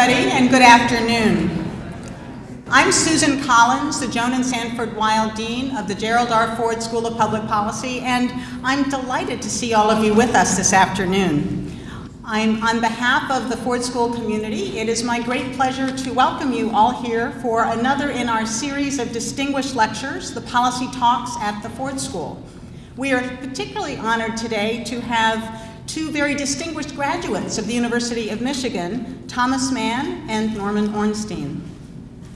everybody, and good afternoon. I'm Susan Collins, the Joan and Sanford Weill Dean of the Gerald R. Ford School of Public Policy, and I'm delighted to see all of you with us this afternoon. I'm on behalf of the Ford School community, it is my great pleasure to welcome you all here for another in our series of distinguished lectures, the Policy Talks at the Ford School. We are particularly honored today to have two very distinguished graduates of the University of Michigan, Thomas Mann and Norman Ornstein.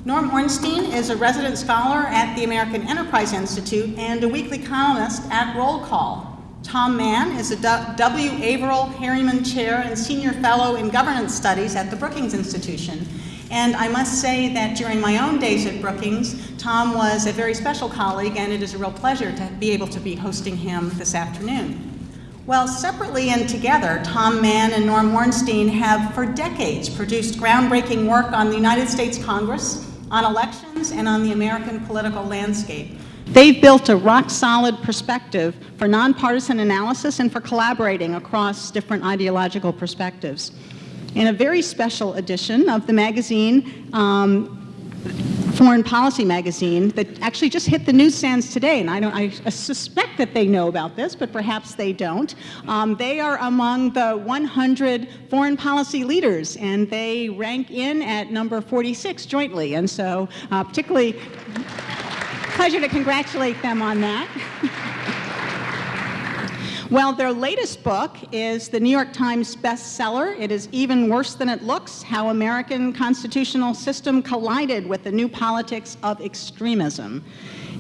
Norm Ornstein is a resident scholar at the American Enterprise Institute and a weekly columnist at Roll Call. Tom Mann is a W. Averell Harriman Chair and Senior Fellow in Governance Studies at the Brookings Institution. And I must say that during my own days at Brookings, Tom was a very special colleague, and it is a real pleasure to be able to be hosting him this afternoon. Well, separately and together, Tom Mann and Norm Ornstein have for decades produced groundbreaking work on the United States Congress, on elections, and on the American political landscape. They've built a rock-solid perspective for nonpartisan analysis and for collaborating across different ideological perspectives. In a very special edition of the magazine, um, Foreign Policy magazine that actually just hit the newsstands today, and I, don't, I suspect that they know about this, but perhaps they don't. Um, they are among the 100 foreign policy leaders, and they rank in at number 46 jointly, and so uh, particularly pleasure to congratulate them on that. Well, their latest book is the New York Times bestseller. It is Even Worse Than It Looks, How American Constitutional System Collided with the New Politics of Extremism.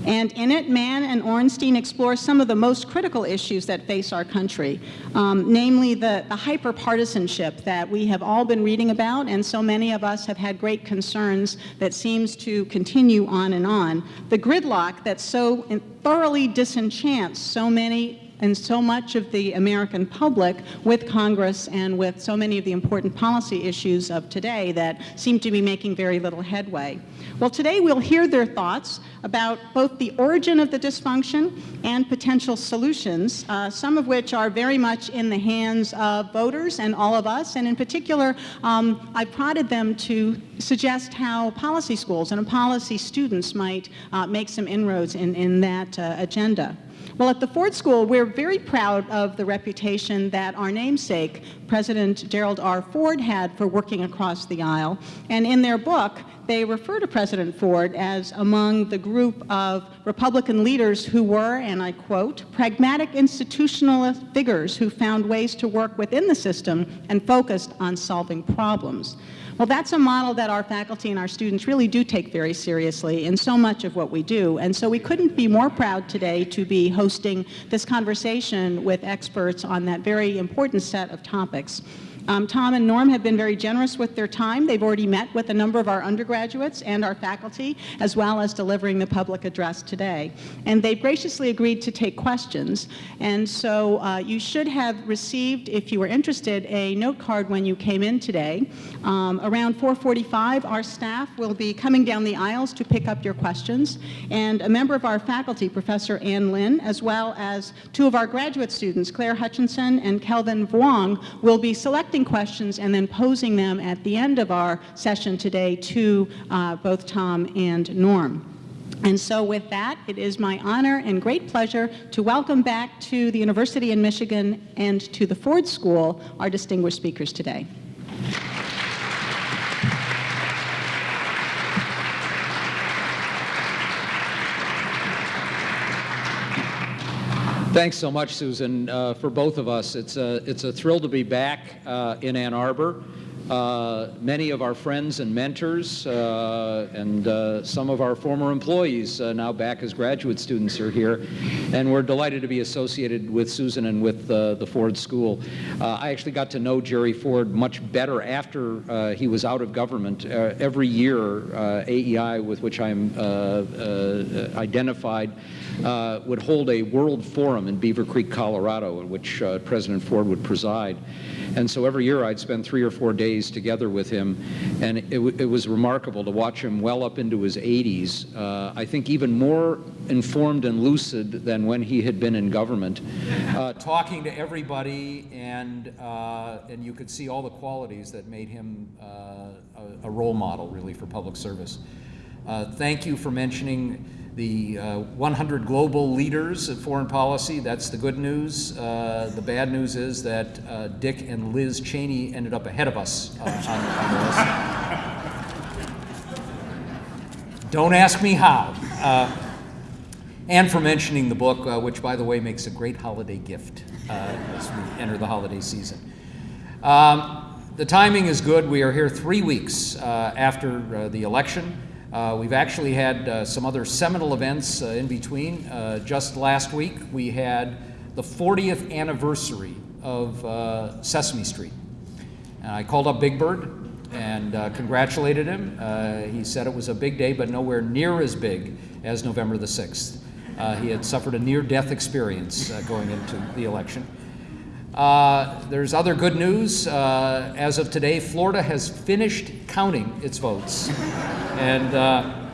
And in it, Mann and Ornstein explore some of the most critical issues that face our country, um, namely the, the hyper-partisanship that we have all been reading about, and so many of us have had great concerns that seems to continue on and on. The gridlock that so thoroughly disenchants so many and so much of the American public with Congress and with so many of the important policy issues of today that seem to be making very little headway. Well, today we'll hear their thoughts about both the origin of the dysfunction and potential solutions, uh, some of which are very much in the hands of voters and all of us, and in particular, um, I prodded them to suggest how policy schools and policy students might uh, make some inroads in, in that uh, agenda. Well, at the Ford School, we're very proud of the reputation that our namesake, President Gerald R. Ford, had for working across the aisle. And in their book, they refer to President Ford as among the group of Republican leaders who were, and I quote, pragmatic institutionalist figures who found ways to work within the system and focused on solving problems. Well, that's a model that our faculty and our students really do take very seriously in so much of what we do. And so we couldn't be more proud today to be hosting this conversation with experts on that very important set of topics. Um, Tom and Norm have been very generous with their time. They've already met with a number of our undergraduates and our faculty, as well as delivering the public address today. And they've graciously agreed to take questions. And so uh, you should have received, if you were interested, a note card when you came in today. Um, around 445, our staff will be coming down the aisles to pick up your questions. And a member of our faculty, Professor Ann Lin, as well as two of our graduate students, Claire Hutchinson and Kelvin Vuong, will be selecting questions and then posing them at the end of our session today to uh, both Tom and Norm. And so with that, it is my honor and great pleasure to welcome back to the University in Michigan and to the Ford School our distinguished speakers today. Thanks so much, Susan, uh, for both of us. It's a, it's a thrill to be back uh, in Ann Arbor. Uh, many of our friends and mentors uh, and uh, some of our former employees uh, now back as graduate students are here. And we're delighted to be associated with Susan and with the Ford School. I actually got to know Jerry Ford much better after he was out of government. every year, AEI, with which I'm identified, would hold a world forum in Beaver Creek, Colorado, in which President Ford would preside. And so every year I'd spend three or four days together with him, and it, it was remarkable to watch him well up into his 80s. Uh, I think even more informed and lucid than when he had been in government, uh, talking to everybody, and uh, and you could see all the qualities that made him uh, a, a role model, really, for public service. Uh, thank you for mentioning the uh, 100 global leaders of foreign policy. That's the good news. Uh, the bad news is that uh, Dick and Liz Cheney ended up ahead of us uh, on, on the list. Don't ask me how. Uh, and for mentioning the book, uh, which, by the way, makes a great holiday gift as we enter the holiday season. Um, the timing is good. We are here three weeks after the election. Uh, we've actually had uh, some other seminal events uh, in between. Uh, just last week, we had the 40th anniversary of uh, Sesame Street. And I called up Big Bird and uh, congratulated him. he said it was a big day, but nowhere near as big as November the 6th. he had suffered a near death experience going into the election. Uh, there's other good news. Uh, as of today, Florida has finished counting its votes. and uh,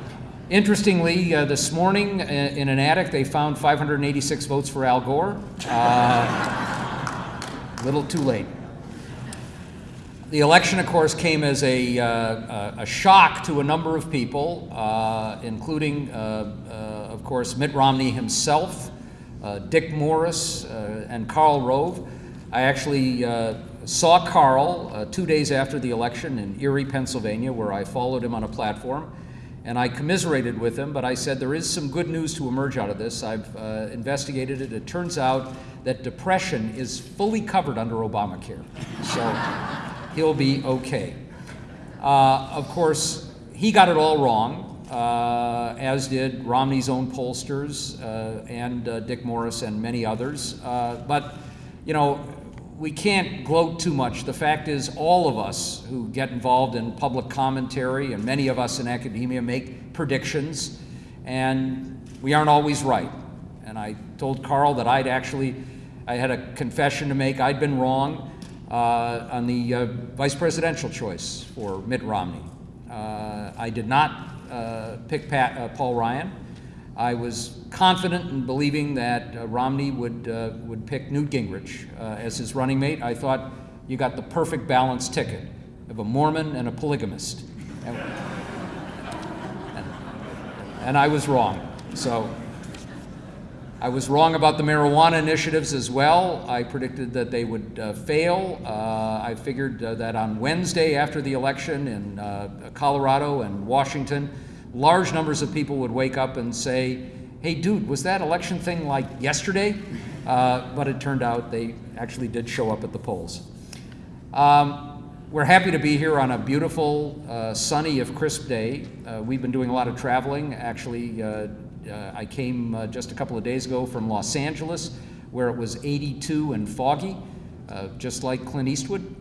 interestingly, uh, this morning in an attic, they found 586 votes for Al Gore. A uh, little too late. The election, of course, came as a, a shock to a number of people, including, of course, Mitt Romney himself, Dick Morris, and Karl Rove. I actually uh, saw Karl uh, two days after the election in Erie, Pennsylvania, where I followed him on a platform. And I commiserated with him, but I said there is some good news to emerge out of this. I've uh, investigated it. It turns out that depression is fully covered under Obamacare. So he'll be okay. Uh, of course, he got it all wrong, uh, as did Romney's own pollsters uh, and uh, Dick Morris and many others. Uh, but, you know, we can't gloat too much. The fact is, all of us who get involved in public commentary, and many of us in academia, make predictions, and we aren't always right. And I told Karl that I'd actually, I had a confession to make. I'd been wrong uh, on the uh, vice presidential choice for Mitt Romney. Uh, I did not uh, pick Pat, uh, Paul Ryan. I was confident in believing that uh, Romney would, uh, would pick Newt Gingrich uh, as his running mate. I thought you got the perfect balanced ticket of a Mormon and a polygamist. And, and, and I was wrong. So I was wrong about the marijuana initiatives as well. I predicted that they would uh, fail. Uh, I figured uh, that on Wednesday after the election in uh, Colorado and Washington, large numbers of people would wake up and say, hey, dude, was that election thing like yesterday? Uh, but it turned out they actually did show up at the polls. Um, we're happy to be here on a beautiful, uh, sunny, if crisp day. Uh, we've been doing a lot of traveling. Actually, uh, uh, I came uh, just a couple of days ago from Los Angeles, where it was 82 and foggy, just like Clint Eastwood.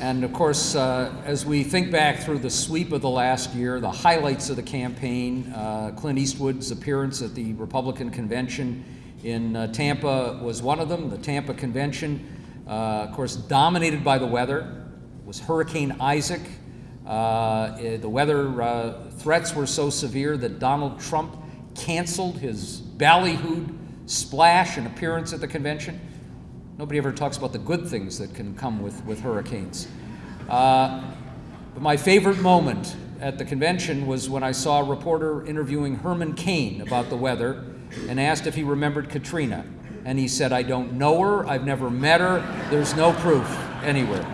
And of course, uh, as we think back through the sweep of the last year, the highlights of the campaign, uh, Clint Eastwood's appearance at the Republican convention in uh, Tampa was one of them. The Tampa convention, uh, of course, dominated by the weather, was Hurricane Isaac. Uh, eh, the weather uh, threats were so severe that Donald Trump canceled his ballyhooed splash and appearance at the convention. Nobody ever talks about the good things that can come with, with hurricanes. Uh, but my favorite moment at the convention was when I saw a reporter interviewing Herman Cain about the weather and asked if he remembered Katrina. And he said, I don't know her, I've never met her, there's no proof anywhere.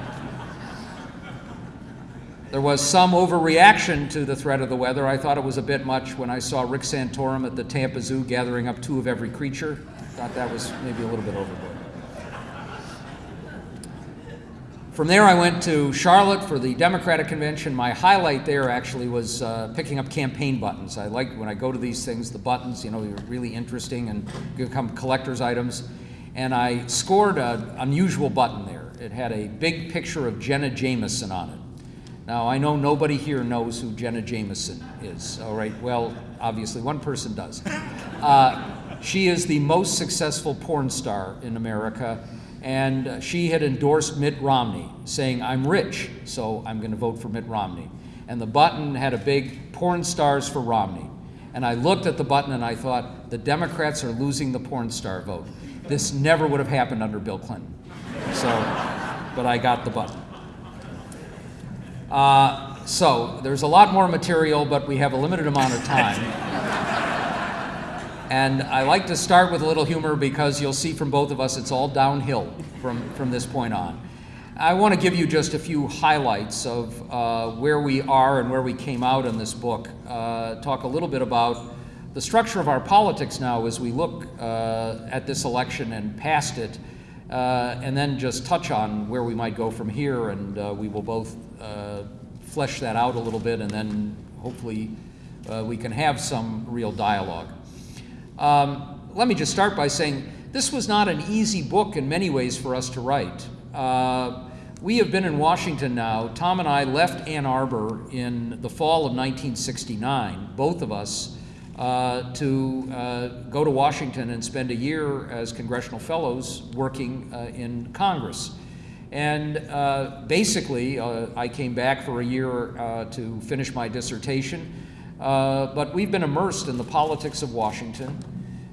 There was some overreaction to the threat of the weather. I thought it was a bit much when I saw Rick Santorum at the Tampa Zoo gathering up two of every creature. Thought that was maybe a little bit overboard. From there, I went to Charlotte for the Democratic convention. My highlight there actually was uh, picking up campaign buttons. I like when I go to these things, the buttons, you know, they're really interesting and become collector's items. And I scored an unusual button there. It had a big picture of Jenna Jameson on it. Now, I know nobody here knows who Jenna Jameson is, all right? Well, obviously, one person does. Uh, she is the most successful porn star in America and she had endorsed Mitt Romney, saying, I'm rich, so I'm going to vote for Mitt Romney. And the button had a big porn stars for Romney. And I looked at the button and I thought, the Democrats are losing the porn star vote. This never would have happened under Bill Clinton. So, but I got the button. Uh, so, there's a lot more material, but we have a limited amount of time. And I like to start with a little humor because you'll see from both of us it's all downhill from, from this point on. I want to give you just a few highlights of uh, where we are and where we came out in this book. Uh, talk a little bit about the structure of our politics now as we look uh, at this election and past it, uh, and then just touch on where we might go from here, and uh, we will both uh, flesh that out a little bit, and then hopefully we can have some real dialogue. Um, let me just start by saying this was not an easy book in many ways for us to write. Uh, we have been in Washington now. Tom and I left Ann Arbor in the fall of 1969, both of us, uh, to uh, go to Washington and spend a year as congressional fellows working uh, in Congress. And uh, basically, uh, I came back for a year to finish my dissertation. Uh, but we've been immersed in the politics of Washington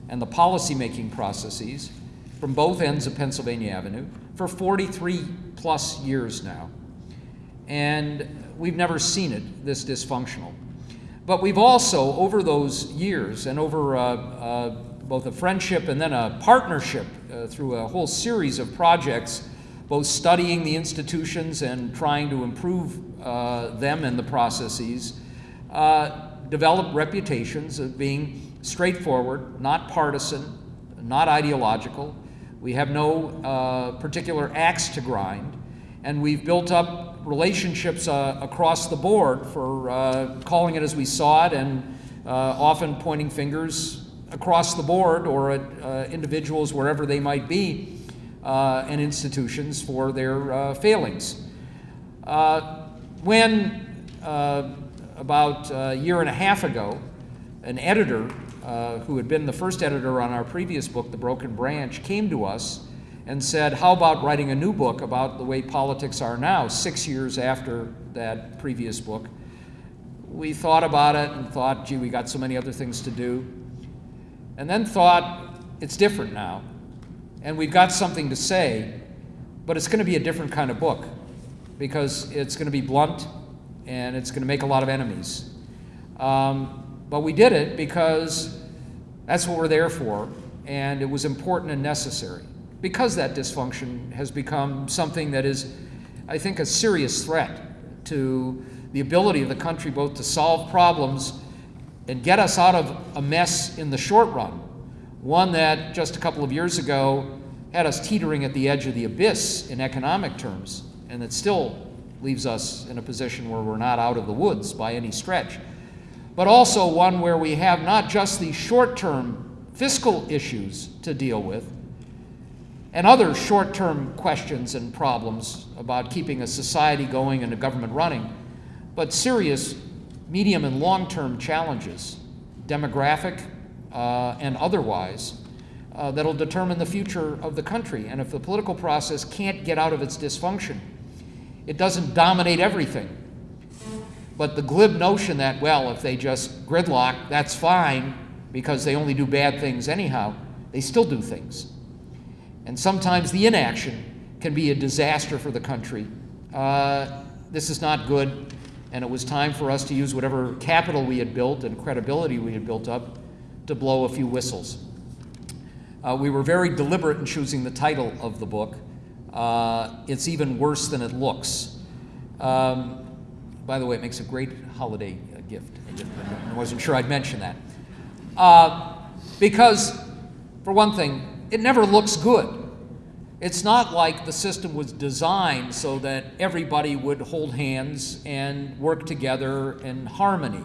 and the policymaking processes from both ends of Pennsylvania Avenue for 43 plus years now. And we've never seen it this dysfunctional. But we've also, over those years and over uh, uh, both a friendship and then a partnership uh, through a whole series of projects, both studying the institutions and trying to improve uh, them and the processes, uh, developed reputations of being straightforward, not partisan, not ideological. We have no uh, particular axe to grind. And we've built up relationships uh, across the board for uh, calling it as we saw it and uh, often pointing fingers across the board or at uh, individuals wherever they might be uh, and institutions for their failings. when about a year and a half ago, an editor uh, who had been the first editor on our previous book, The Broken Branch, came to us and said, How about writing a new book about the way politics are now, six years after that previous book? We thought about it and thought, gee, we got so many other things to do. And then thought, it's different now. And we've got something to say, but it's going to be a different kind of book because it's going to be blunt and it's going to make a lot of enemies. Um, but we did it because that's what we're there for, and it was important and necessary. Because that dysfunction has become something that is, I think, a serious threat to the ability of the country both to solve problems and get us out of a mess in the short run. One that just a couple of years ago had us teetering at the edge of the abyss in economic terms, and that still leaves us in a position where we're not out of the woods by any stretch, but also one where we have not just the short term fiscal issues to deal with and other short term questions and problems about keeping a society going and a government running, but serious medium and long term challenges, demographic uh, and otherwise. Uh, that'll determine the future of the country. And if the political process can't get out of its dysfunction, it doesn't dominate everything. But the glib notion that, well, if they just gridlock, that's fine because they only do bad things anyhow, they still do things. And sometimes the inaction can be a disaster for the country. Uh, this is not good, and it was time for us to use whatever capital we had built and credibility we had built up to blow a few whistles. Uh, we were very deliberate in choosing the title of the book uh, it's even worse than it looks. Um, by the way, it makes a great holiday uh, gift. I wasn't sure I'd mention that. Uh, because, for one thing, it never looks good. It's not like the system was designed so that everybody would hold hands and work together in harmony.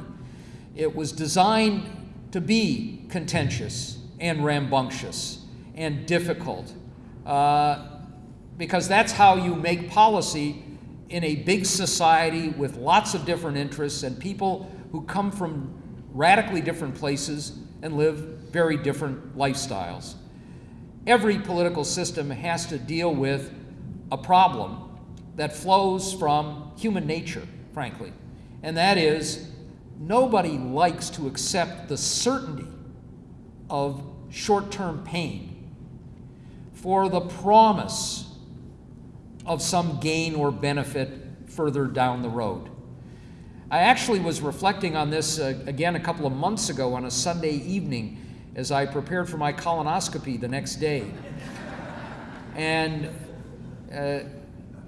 It was designed to be contentious and rambunctious and difficult. Uh, because that's how you make policy in a big society with lots of different interests and people who come from radically different places and live very different lifestyles. every political system has to deal with a problem that flows from human nature, frankly. And that is, nobody likes to accept the certainty of short term pain for the promise of some gain or benefit further down the road. I actually was reflecting on this uh, again a couple of months ago on a Sunday evening as I prepared for my colonoscopy the next day. And uh,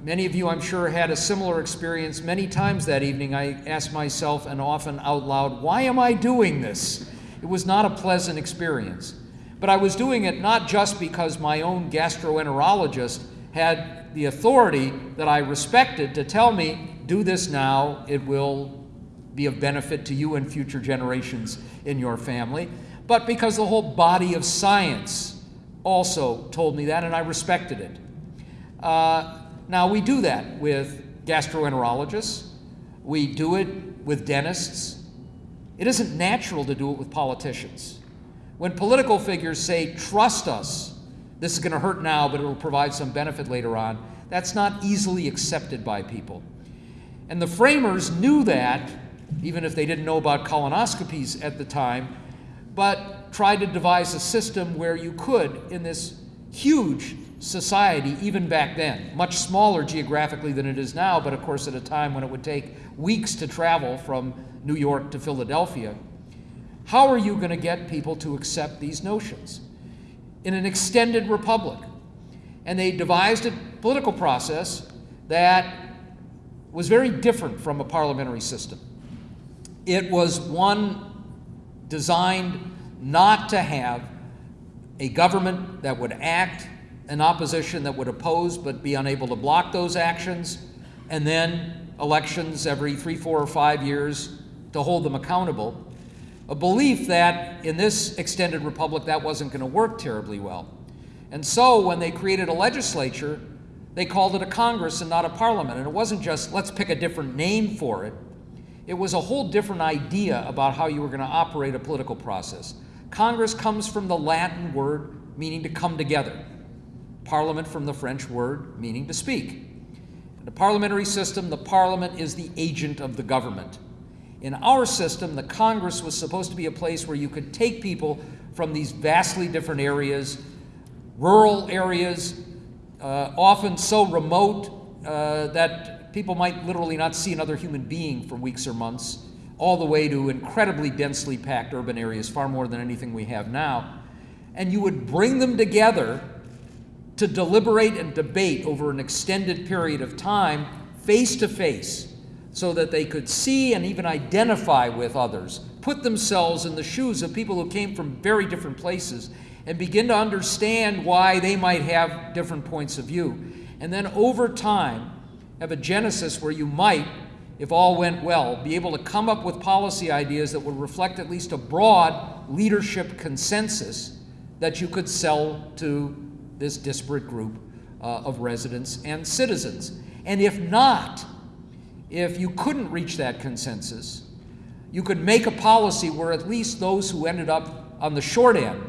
many of you, I'm sure, had a similar experience. Many times that evening, I asked myself, and often out loud, why am I doing this? It was not a pleasant experience. But I was doing it not just because my own gastroenterologist had the authority that I respected to tell me, do this now, it will be of benefit to you and future generations in your family, but because the whole body of science also told me that, and I respected it. Uh, now, we do that with gastroenterologists, we do it with dentists. It isn't natural to do it with politicians. When political figures say, trust us, this is going to hurt now, but it will provide some benefit later on, that's not easily accepted by people. And the framers knew that, even if they didn't know about colonoscopies at the time, but tried to devise a system where you could, in this huge society, even back then, much smaller geographically than it is now, but of course at a time when it would take weeks to travel from New York to Philadelphia, how are you going to get people to accept these notions? In an extended republic. And they devised a political process that was very different from a parliamentary system. It was one designed not to have a government that would act, an opposition that would oppose but be unable to block those actions, and then elections every three, four, or five years to hold them accountable. A belief that in this extended republic that wasn't going to work terribly well. And so when they created a legislature, they called it a Congress and not a parliament. And it wasn't just, let's pick a different name for it. It was a whole different idea about how you were going to operate a political process. Congress comes from the Latin word meaning to come together, Parliament from the French word meaning to speak. In the parliamentary system, the Parliament is the agent of the government. In our system, the Congress was supposed to be a place where you could take people from these vastly different areas, rural areas, uh, often so remote uh, that people might literally not see another human being for weeks or months, all the way to incredibly densely packed urban areas, far more than anything we have now. And you would bring them together to deliberate and debate over an extended period of time, face to face, so that they could see and even identify with others, put themselves in the shoes of people who came from very different places, and begin to understand why they might have different points of view. And then over time, have a genesis where you might, if all went well, be able to come up with policy ideas that would reflect at least a broad leadership consensus that you could sell to this disparate group uh, of residents and citizens. And if not, if you couldn't reach that consensus, you could make a policy where at least those who ended up on the short end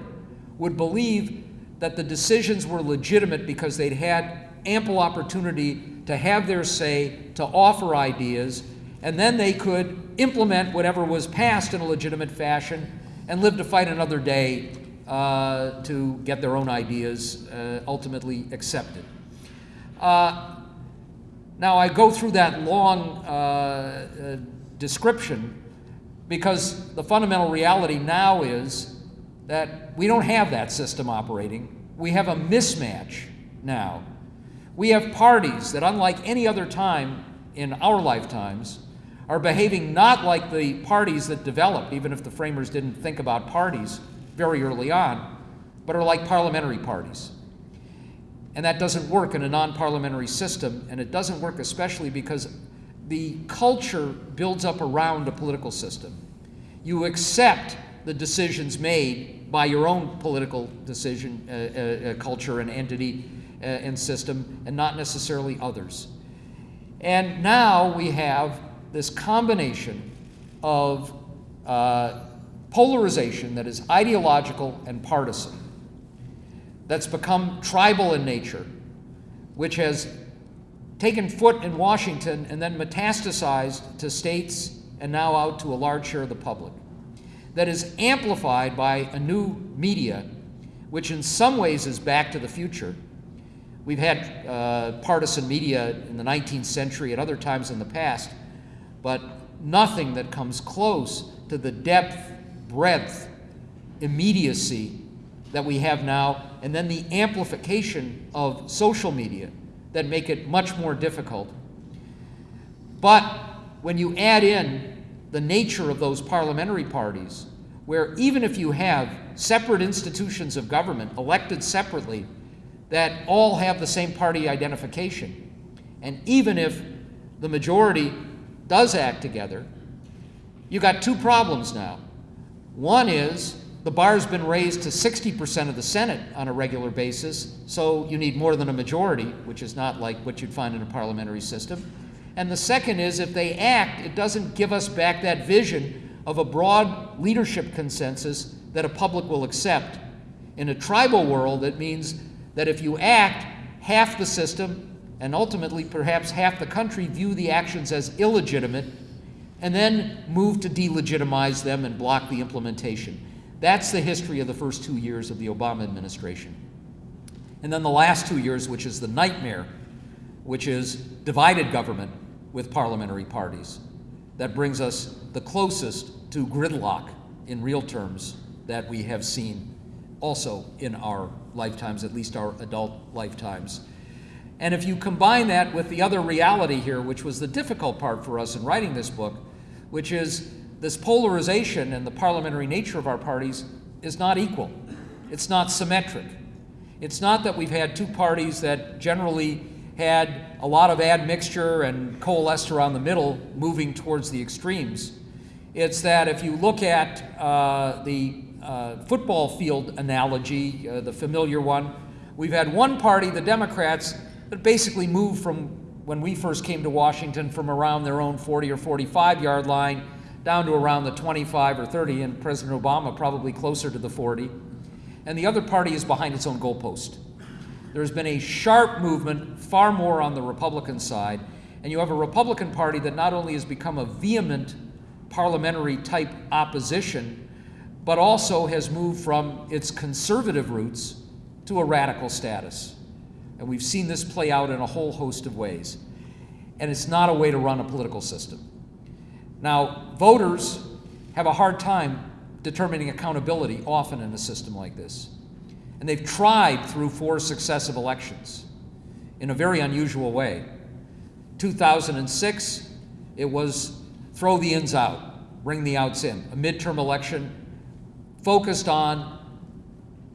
would believe that the decisions were legitimate because they'd had ample opportunity to have their say, to offer ideas, and then they could implement whatever was passed in a legitimate fashion and live to fight another day uh, to get their own ideas uh, ultimately accepted. Uh, now, I go through that long uh, uh, description because the fundamental reality now is that we don't have that system operating. We have a mismatch now. We have parties that, unlike any other time in our lifetimes, are behaving not like the parties that developed, even if the framers didn't think about parties very early on, but are like parliamentary parties. And that doesn't work in a non parliamentary system, and it doesn't work especially because the culture builds up around a political system. You accept the decisions made by your own political decision, uh, uh, uh culture, and entity uh, and system, and not necessarily others. And now we have this combination of uh, polarization that is ideological and partisan that's become tribal in nature, which has taken foot in Washington and then metastasized to states and now out to a large share of the public, that is amplified by a new media, which in some ways is back to the future. We've had uh, partisan media in the 19th century at other times in the past, but nothing that comes close to the depth, breadth, immediacy that we have now, and then the amplification of social media that make it much more difficult. But when you add in the nature of those parliamentary parties, where even if you have separate institutions of government elected separately that all have the same party identification, and even if the majority does act together, you got two problems now. One is the bar's been raised to 60% of the Senate on a regular basis, so you need more than a majority, which is not like what you'd find in a parliamentary system. And the second is if they act, it doesn't give us back that vision of a broad leadership consensus that a public will accept. In a tribal world, it means that if you act, half the system and ultimately perhaps half the country view the actions as illegitimate and then move to delegitimize them and block the implementation. That's the history of the first two years of the Obama administration. And then the last two years, which is the nightmare, which is divided government with parliamentary parties. That brings us the closest to gridlock in real terms that we have seen also in our lifetimes, at least our adult lifetimes. And if you combine that with the other reality here, which was the difficult part for us in writing this book, which is this polarization and the parliamentary nature of our parties is not equal. It's not symmetric. It's not that we've had two parties that generally had a lot of admixture and coalesced around the middle, moving towards the extremes. It's that if you look at uh, the uh, football field analogy, uh, the familiar one, we've had one party, the Democrats, that basically moved from when we first came to Washington from around their own 40 or 45 yard line down to around the 25 or 30, and President Obama probably closer to the 40. And the other party is behind its own goalpost. There's been a sharp movement, far more on the Republican side, and you have a Republican Party that not only has become a vehement parliamentary type opposition, but also has moved from its conservative roots to a radical status. And we've seen this play out in a whole host of ways. And it's not a way to run a political system. Now, voters have a hard time determining accountability often in a system like this. And they've tried through four successive elections in a very unusual way. 2006, it was throw the ins out, bring the outs in. A midterm election focused on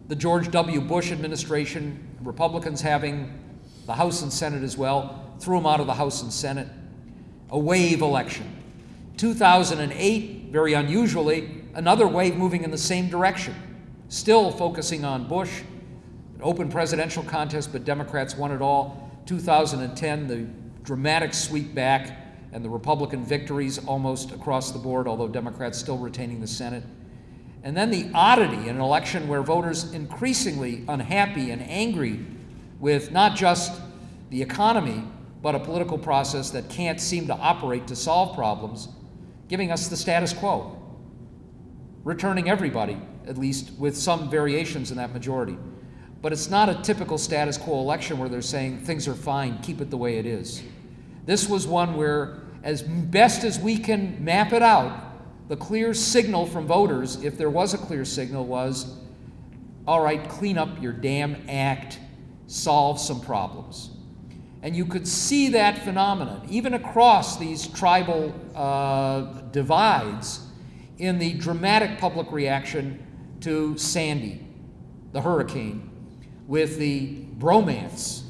the George W. Bush administration, Republicans having the House and Senate as well, threw them out of the House and Senate. A wave election. 2008, very unusually, another wave moving in the same direction, still focusing on Bush, an open presidential contest, but Democrats won it all. 2010, the dramatic sweep back and the Republican victories almost across the board, although Democrats still retaining the Senate. And then the oddity in an election where voters increasingly unhappy and angry with not just the economy, but a political process that can't seem to operate to solve problems, giving us the status quo, returning everybody, at least with some variations in that majority. But it's not a typical status quo election where they're saying things are fine, keep it the way it is. This was one where, as best as we can map it out, the clear signal from voters, if there was a clear signal, was all right, clean up your damn act, solve some problems. And you could see that phenomenon, even across these tribal uh, divides, in the dramatic public reaction to Sandy, the hurricane, with the bromance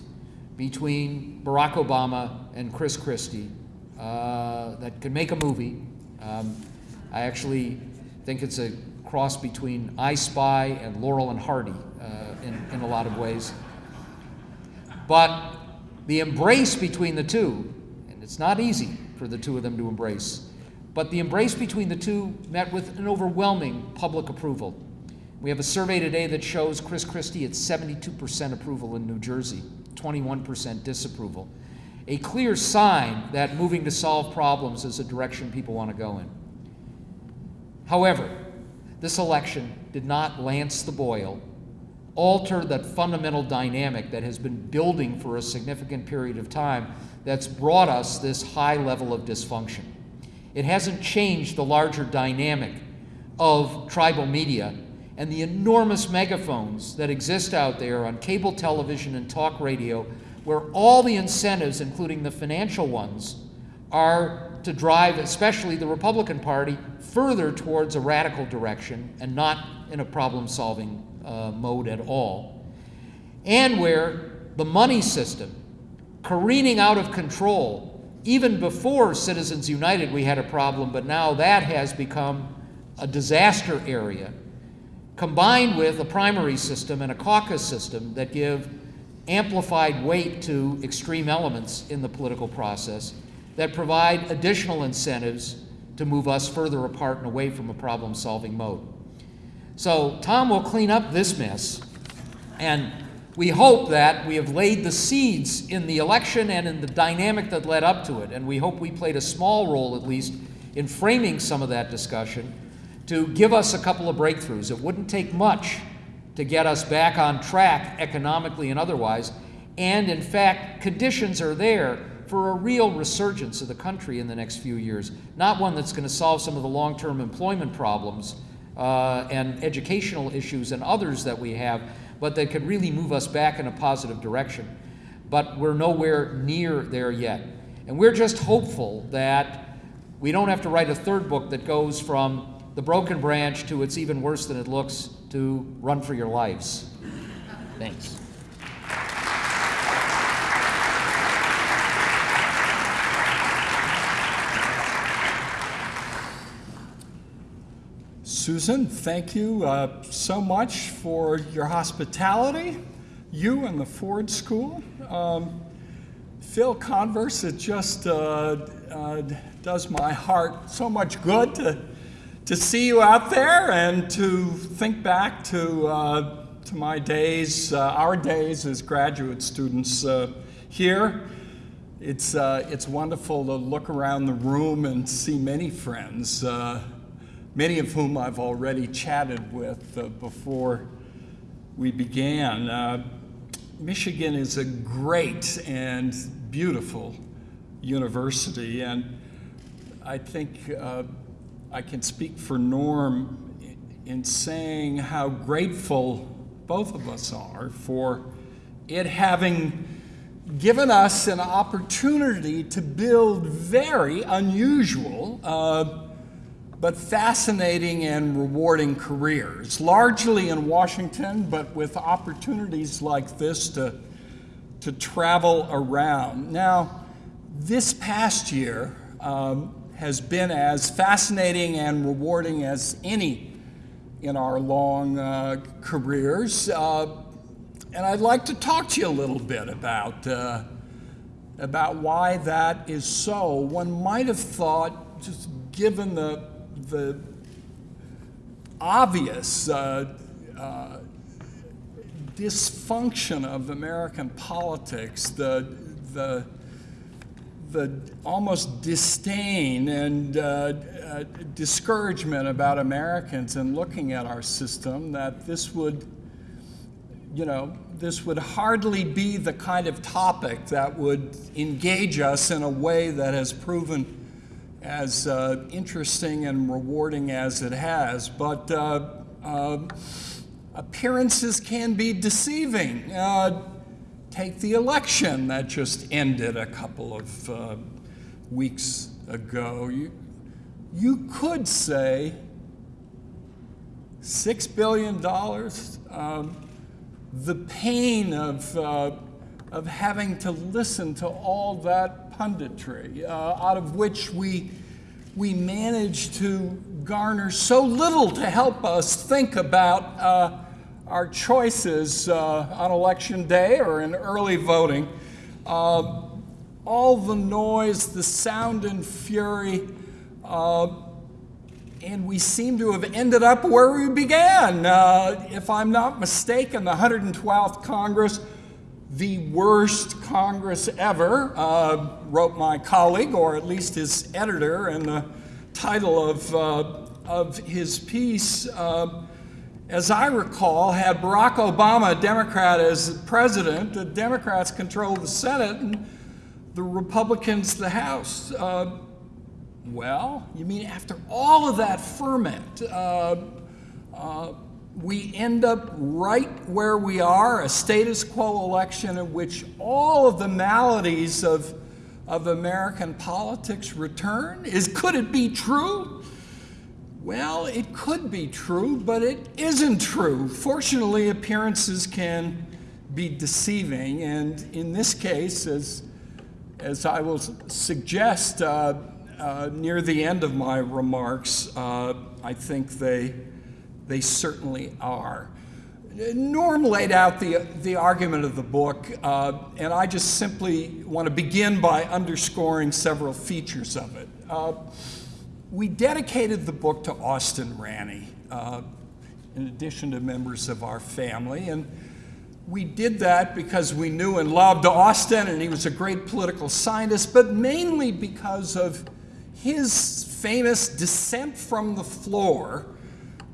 between Barack Obama and Chris Christie uh, that could make a movie. Um, I actually think it's a cross between I Spy and Laurel and Hardy uh, in, in a lot of ways. But the embrace between the two, and it's not easy for the two of them to embrace, but the embrace between the two met with an overwhelming public approval. We have a survey today that shows Chris Christie at 72% approval in New Jersey, 21% disapproval. A clear sign that moving to solve problems is a direction people want to go in. However, this election did not lance the boil, alter that fundamental dynamic that has been building for a significant period of time that's brought us this high level of dysfunction. It hasn't changed the larger dynamic of tribal media and the enormous megaphones that exist out there on cable television and talk radio, where all the incentives, including the financial ones, are to drive, especially the Republican Party, further towards a radical direction and not in a problem solving uh, mode at all. And where the money system, careening out of control, even before Citizens United, we had a problem, but now that has become a disaster area, combined with a primary system and a caucus system that give amplified weight to extreme elements in the political process that provide additional incentives to move us further apart and away from a problem solving mode. So, Tom will clean up this mess, and we hope that we have laid the seeds in the election and in the dynamic that led up to it, and we hope we played a small role, at least, in framing some of that discussion to give us a couple of breakthroughs. It wouldn't take much to get us back on track economically and otherwise, and in fact, conditions are there for a real resurgence of the country in the next few years, not one that's going to solve some of the long term employment problems uh, and educational issues and others that we have, but that could really move us back in a positive direction. But we're nowhere near there yet. And we're just hopeful that we don't have to write a third book that goes from the broken branch to it's even worse than it looks to run for your lives. Thanks. Susan, thank you uh, so much for your hospitality, you and the Ford School. Um, Phil Converse, it just uh, uh, does my heart so much good to, to see you out there and to think back to, uh, to my days, uh, our days as graduate students uh, here. It's, it's wonderful to look around the room and see many friends many of whom I've already chatted with uh, before we began. Uh, Michigan is a great and beautiful university, and I think uh, I can speak for Norm in saying how grateful both of us are for it having given us an opportunity to build very unusual uh, but fascinating and rewarding careers, largely in Washington, but with opportunities like this to, to travel around. Now, this past year um, has been as fascinating and rewarding as any in our long uh, careers. Uh, and I'd like to talk to you a little bit about, uh, about why that is so. One might have thought, just given the the obvious uh, uh, dysfunction of American politics, the, the, the almost disdain and uh, uh, discouragement about Americans and looking at our system, that this would, you know, this would hardly be the kind of topic that would engage us in a way that has proven as uh, interesting and rewarding as it has, but uh, uh, appearances can be deceiving. Uh, take the election that just ended a couple of uh, weeks ago. You, you could say $6 billion, um, the pain of, uh, of having to listen to all that punditry, uh, out of which we, we manage to garner so little to help us think about uh, our choices uh, on election day or in early voting. Uh, all the noise, the sound and fury, uh, and we seem to have ended up where we began. Uh, if I'm not mistaken, the 112th Congress, the worst Congress ever, uh, wrote my colleague, or at least his editor, and the title of, uh, of his piece, uh, as I recall, had Barack Obama, a Democrat, as president. The Democrats controlled the Senate and the Republicans the House. Uh, well, you mean after all of that ferment, uh, uh, we end up right where we are, a status quo election in which all of the maladies of, of American politics return? Is, could it be true? Well, it could be true, but it isn't true. Fortunately, appearances can be deceiving, and in this case, as, as I will suggest uh, uh, near the end of my remarks, uh, I think they, they certainly are. Norm laid out the, the argument of the book, uh, and I just simply want to begin by underscoring several features of it. Uh, we dedicated the book to Austin Ranney, uh, in addition to members of our family, and we did that because we knew and loved Austin, and he was a great political scientist, but mainly because of his famous dissent from the floor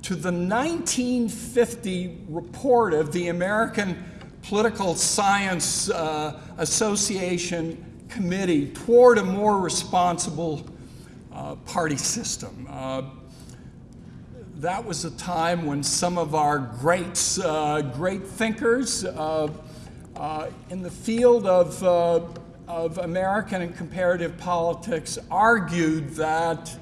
to the 1950 report of the American Political Science uh, Association Committee toward a more responsible uh, party system. Uh, that was a time when some of our greats, uh, great thinkers uh, uh, in the field of, of American and comparative politics argued that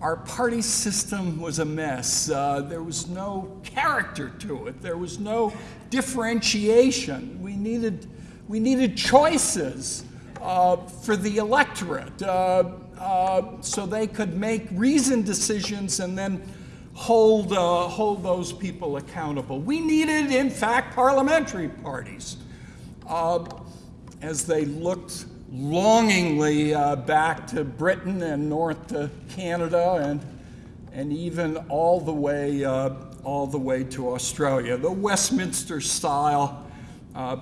our party system was a mess. Uh, there was no character to it. There was no differentiation. We needed, we needed choices uh, for the electorate uh, uh so they could make reasoned decisions and then hold, uh, hold those people accountable. We needed, in fact, parliamentary parties uh, as they looked longingly uh, back to Britain and north to Canada and, and even all the way, uh, all the way to Australia. The Westminster style uh,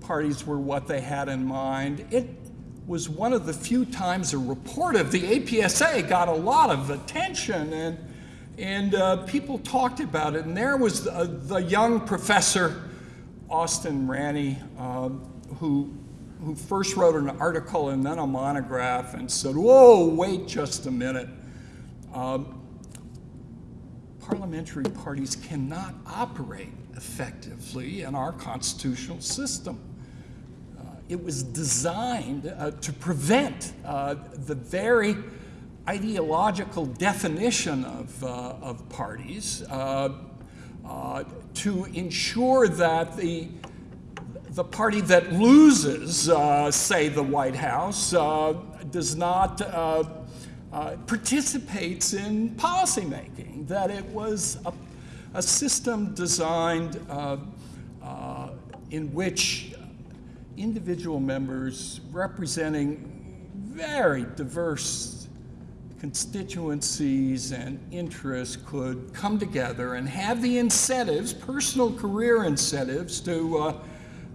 parties were what they had in mind. It was one of the few times a report of the APSA got a lot of attention and, and uh, people talked about it. And there was the, the young professor, Austin Ranney, uh, who who first wrote an article and then a monograph and said, whoa, wait just a minute. Um, parliamentary parties cannot operate effectively in our constitutional system. Uh, it was designed uh, to prevent uh, the very ideological definition of, uh, of parties, uh, uh, to ensure that the the party that loses, uh, say, the White House, uh, does not uh, uh participates in policymaking. That it was a, a system designed uh, uh, in which individual members representing very diverse constituencies and interests could come together and have the incentives, personal career incentives, to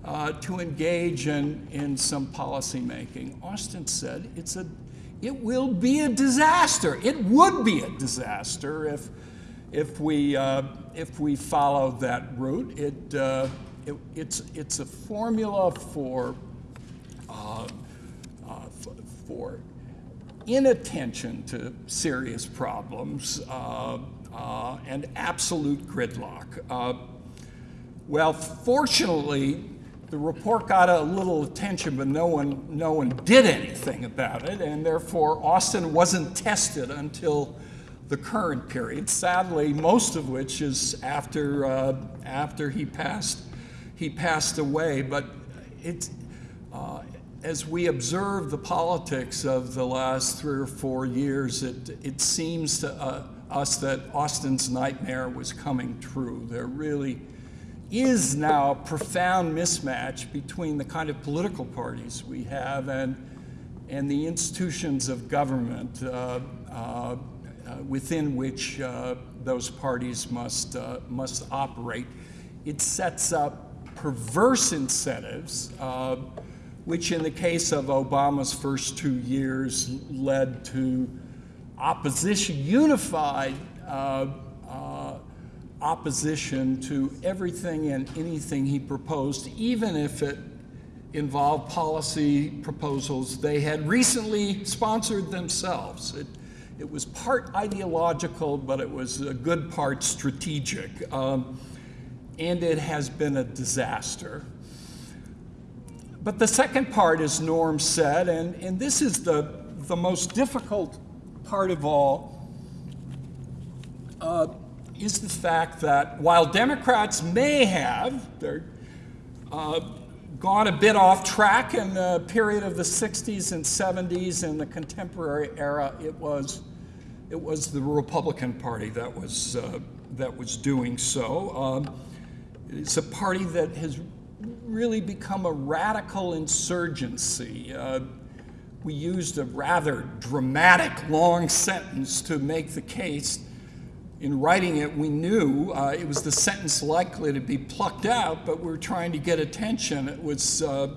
uh, to engage in, in some policy making. Austin said it's a, it will be a disaster. It would be a disaster if, if, we, uh, if we followed that route. It, uh, it, it's, it's a formula for, uh, uh, for inattention to serious problems uh, and absolute gridlock. well, fortunately, the report got a little attention, but no one, no one did anything about it, and therefore Austin wasn't tested until the current period. Sadly, most of which is after uh, after he passed he passed away. But it, uh, as we observe the politics of the last three or four years, it it seems to uh, us that Austin's nightmare was coming true. There really is now a profound mismatch between the kind of political parties we have and, and the institutions of government. Uh, uh, uh, within which uh, those parties must, uh, must operate. It sets up perverse incentives, which in the case of Obama's first two years led to opposition, unified uh, opposition to everything and anything he proposed, even if it involved policy proposals they had recently sponsored themselves. It, it was part ideological, but it was a good part strategic. Um, and it has been a disaster. But the second part, as Norm said, and, and this is the, the most difficult part of all, uh, is the fact that while Democrats may have uh, gone a bit off track in the period of the 60s and 70s and the contemporary era, it was, it was the Republican Party that was, uh, that was doing so. Um, it's a party that has really become a radical insurgency. Uh, we used a rather dramatic long sentence to make the case. In writing it, we knew uh, it was the sentence likely to be plucked out, but we were trying to get attention. It was, uh,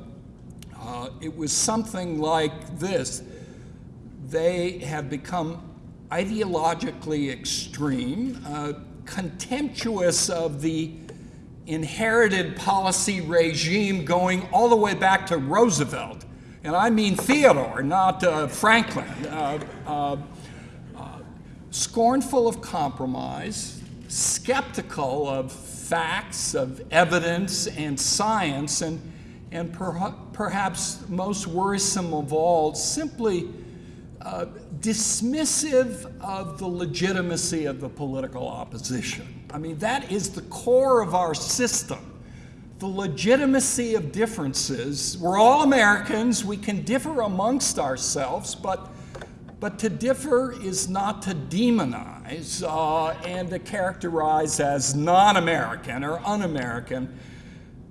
uh it was something like this. They have become ideologically extreme, uh, contemptuous of the inherited policy regime going all the way back to Roosevelt. And I mean Theodore, not uh, Franklin. Scornful of compromise, skeptical of facts, of evidence and science, and, and per perhaps most worrisome of all, simply uh, dismissive of the legitimacy of the political opposition. I mean, that is the core of our system. The legitimacy of differences. We're all Americans. We can differ amongst ourselves, but, but to differ is not to demonize uh, and to characterize as non American or un American.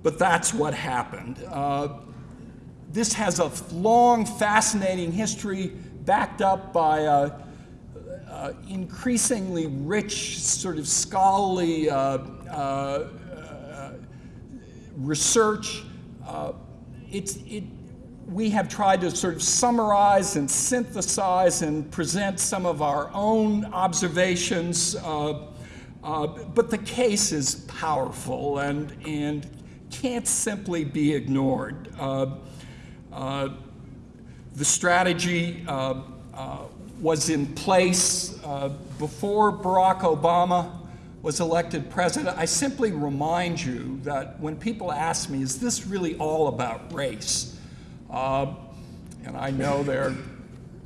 But that's what happened. Uh, this has a long, fascinating history backed up by a uh, increasingly rich, sort of scholarly uh, uh, research. Uh, it's, it, we have tried to sort of summarize and synthesize and present some of our own observations, uh, uh, but the case is powerful and, and can't simply be ignored. the strategy was in place uh, before Barack Obama was elected president. I simply remind you that when people ask me, is this really all about race? Uh, and I know there are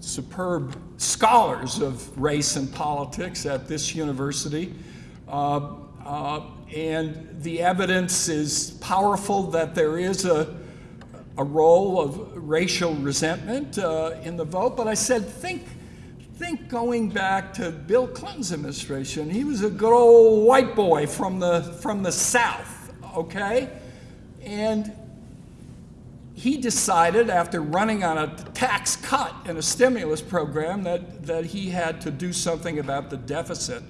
superb scholars of race and politics at this university. Uh, uh, and the evidence is powerful that there is a, a role of racial resentment uh, in the vote. But I said, think think going back to Bill Clinton's administration, he was a good old white boy from the, from the South, okay? And he decided after running on a tax cut and a stimulus program that, that he had to do something about the deficit.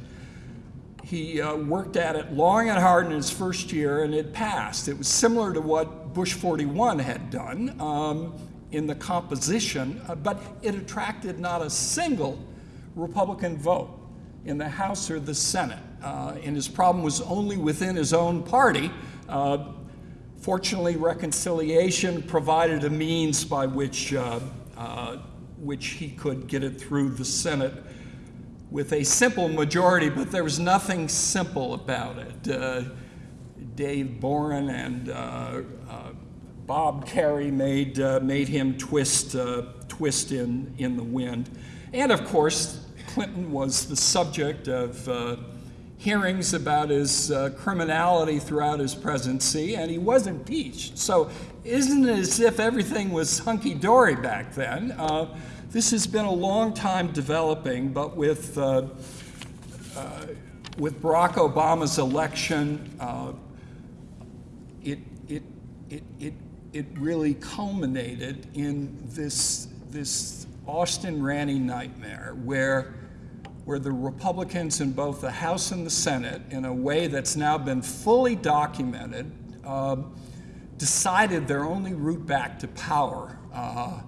He uh, worked at it long and hard in his first year and it passed. It was similar to what Bush 41 had done. Um, in the composition, uh, but it attracted not a single Republican vote in the House or the Senate. Uh, and his problem was only within his own party. Uh, fortunately, reconciliation provided a means by which, uh, uh, which he could get it through the Senate with a simple majority, but there was nothing simple about it. Uh, Dave Boren and Bob Kerrey made, uh, made him twist, uh, twist in, in the wind. And of course, Clinton was the subject of uh, hearings about his uh, criminality throughout his presidency, and he was impeached. So, isn't it as if everything was hunky dory back then? Uh, this has been a long time developing, but with, uh, with Barack Obama's election, it, it, it, it it really culminated in this, this Austin Ranney nightmare where where the Republicans in both the House and the Senate, in a way that's now been fully documented, uh, decided their only route back to power uh,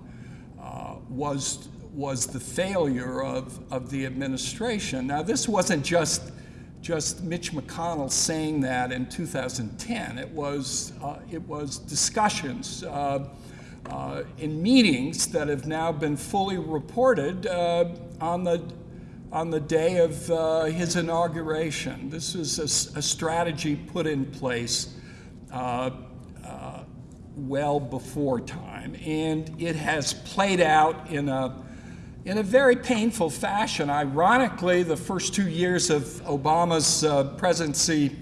uh, was, was the failure of, of the administration. Now, this wasn't just, just Mitch McConnell saying that in 2010. It was, uh, it was discussions uh, uh, in meetings that have now been fully reported on the on the day of uh, his inauguration. This is a, a strategy put in place uh, uh, well before time, and it has played out in a in a very painful fashion. Ironically, the first two years of Obama's uh, presidency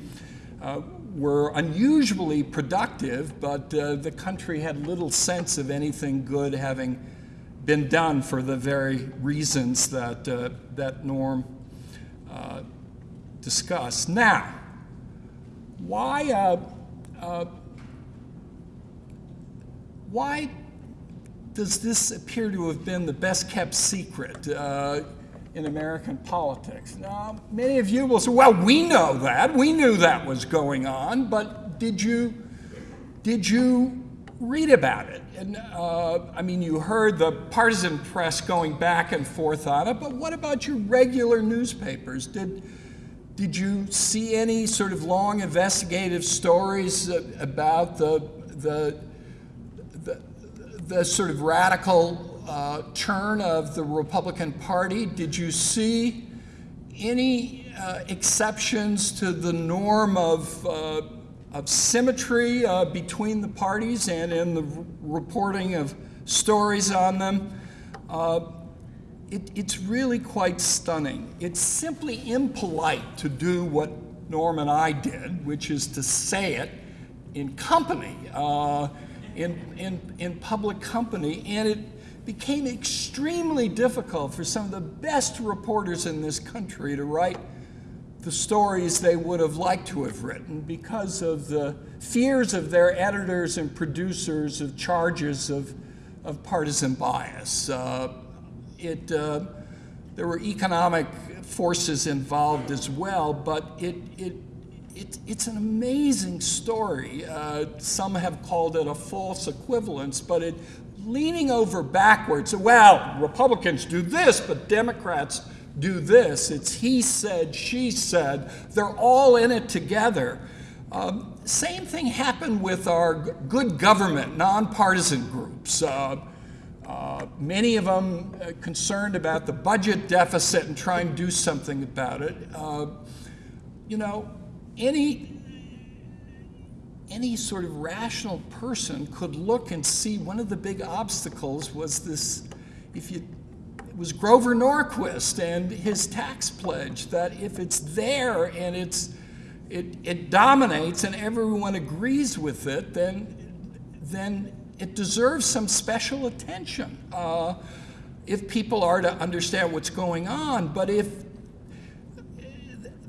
uh, were unusually productive, but uh, the country had little sense of anything good having been done for the very reasons that, uh, that Norm uh, discussed. Now, why, uh, uh, why does this appear to have been the best kept secret uh, in American politics? Now, many of you will say, well, we know that. We knew that was going on, but did you, did you read about it. And uh, I mean, you heard the partisan press going back and forth on it, but what about your regular newspapers? Did did you see any sort of long investigative stories about the the the, the sort of radical uh, turn of the Republican Party? Did you see any uh, exceptions to the norm of uh, of symmetry uh, between the parties and in the reporting of stories on them. Uh, it, it's really quite stunning. It's simply impolite to do what Norm and I did, which is to say it in company, uh, in, in, in public company, and it became extremely difficult for some of the best reporters in this country to write the stories they would have liked to have written because of the fears of their editors and producers of charges of, of partisan bias. Uh, it, uh, there were economic forces involved as well, but it, it, it it's an amazing story. Uh, some have called it a false equivalence, but it leaning over backwards. Well, Republicans do this, but Democrats do this. It's he said, she said. They're all in it together. Um, same thing happened with our good government, nonpartisan groups. Uh, uh, many of them uh, concerned about the budget deficit and trying to do something about it. Uh, you know, any any sort of rational person could look and see one of the big obstacles was this if you was Grover Norquist and his tax pledge that if it's there and it's it, it dominates and everyone agrees with it, then then it deserves some special attention uh, if people are to understand what's going on. But if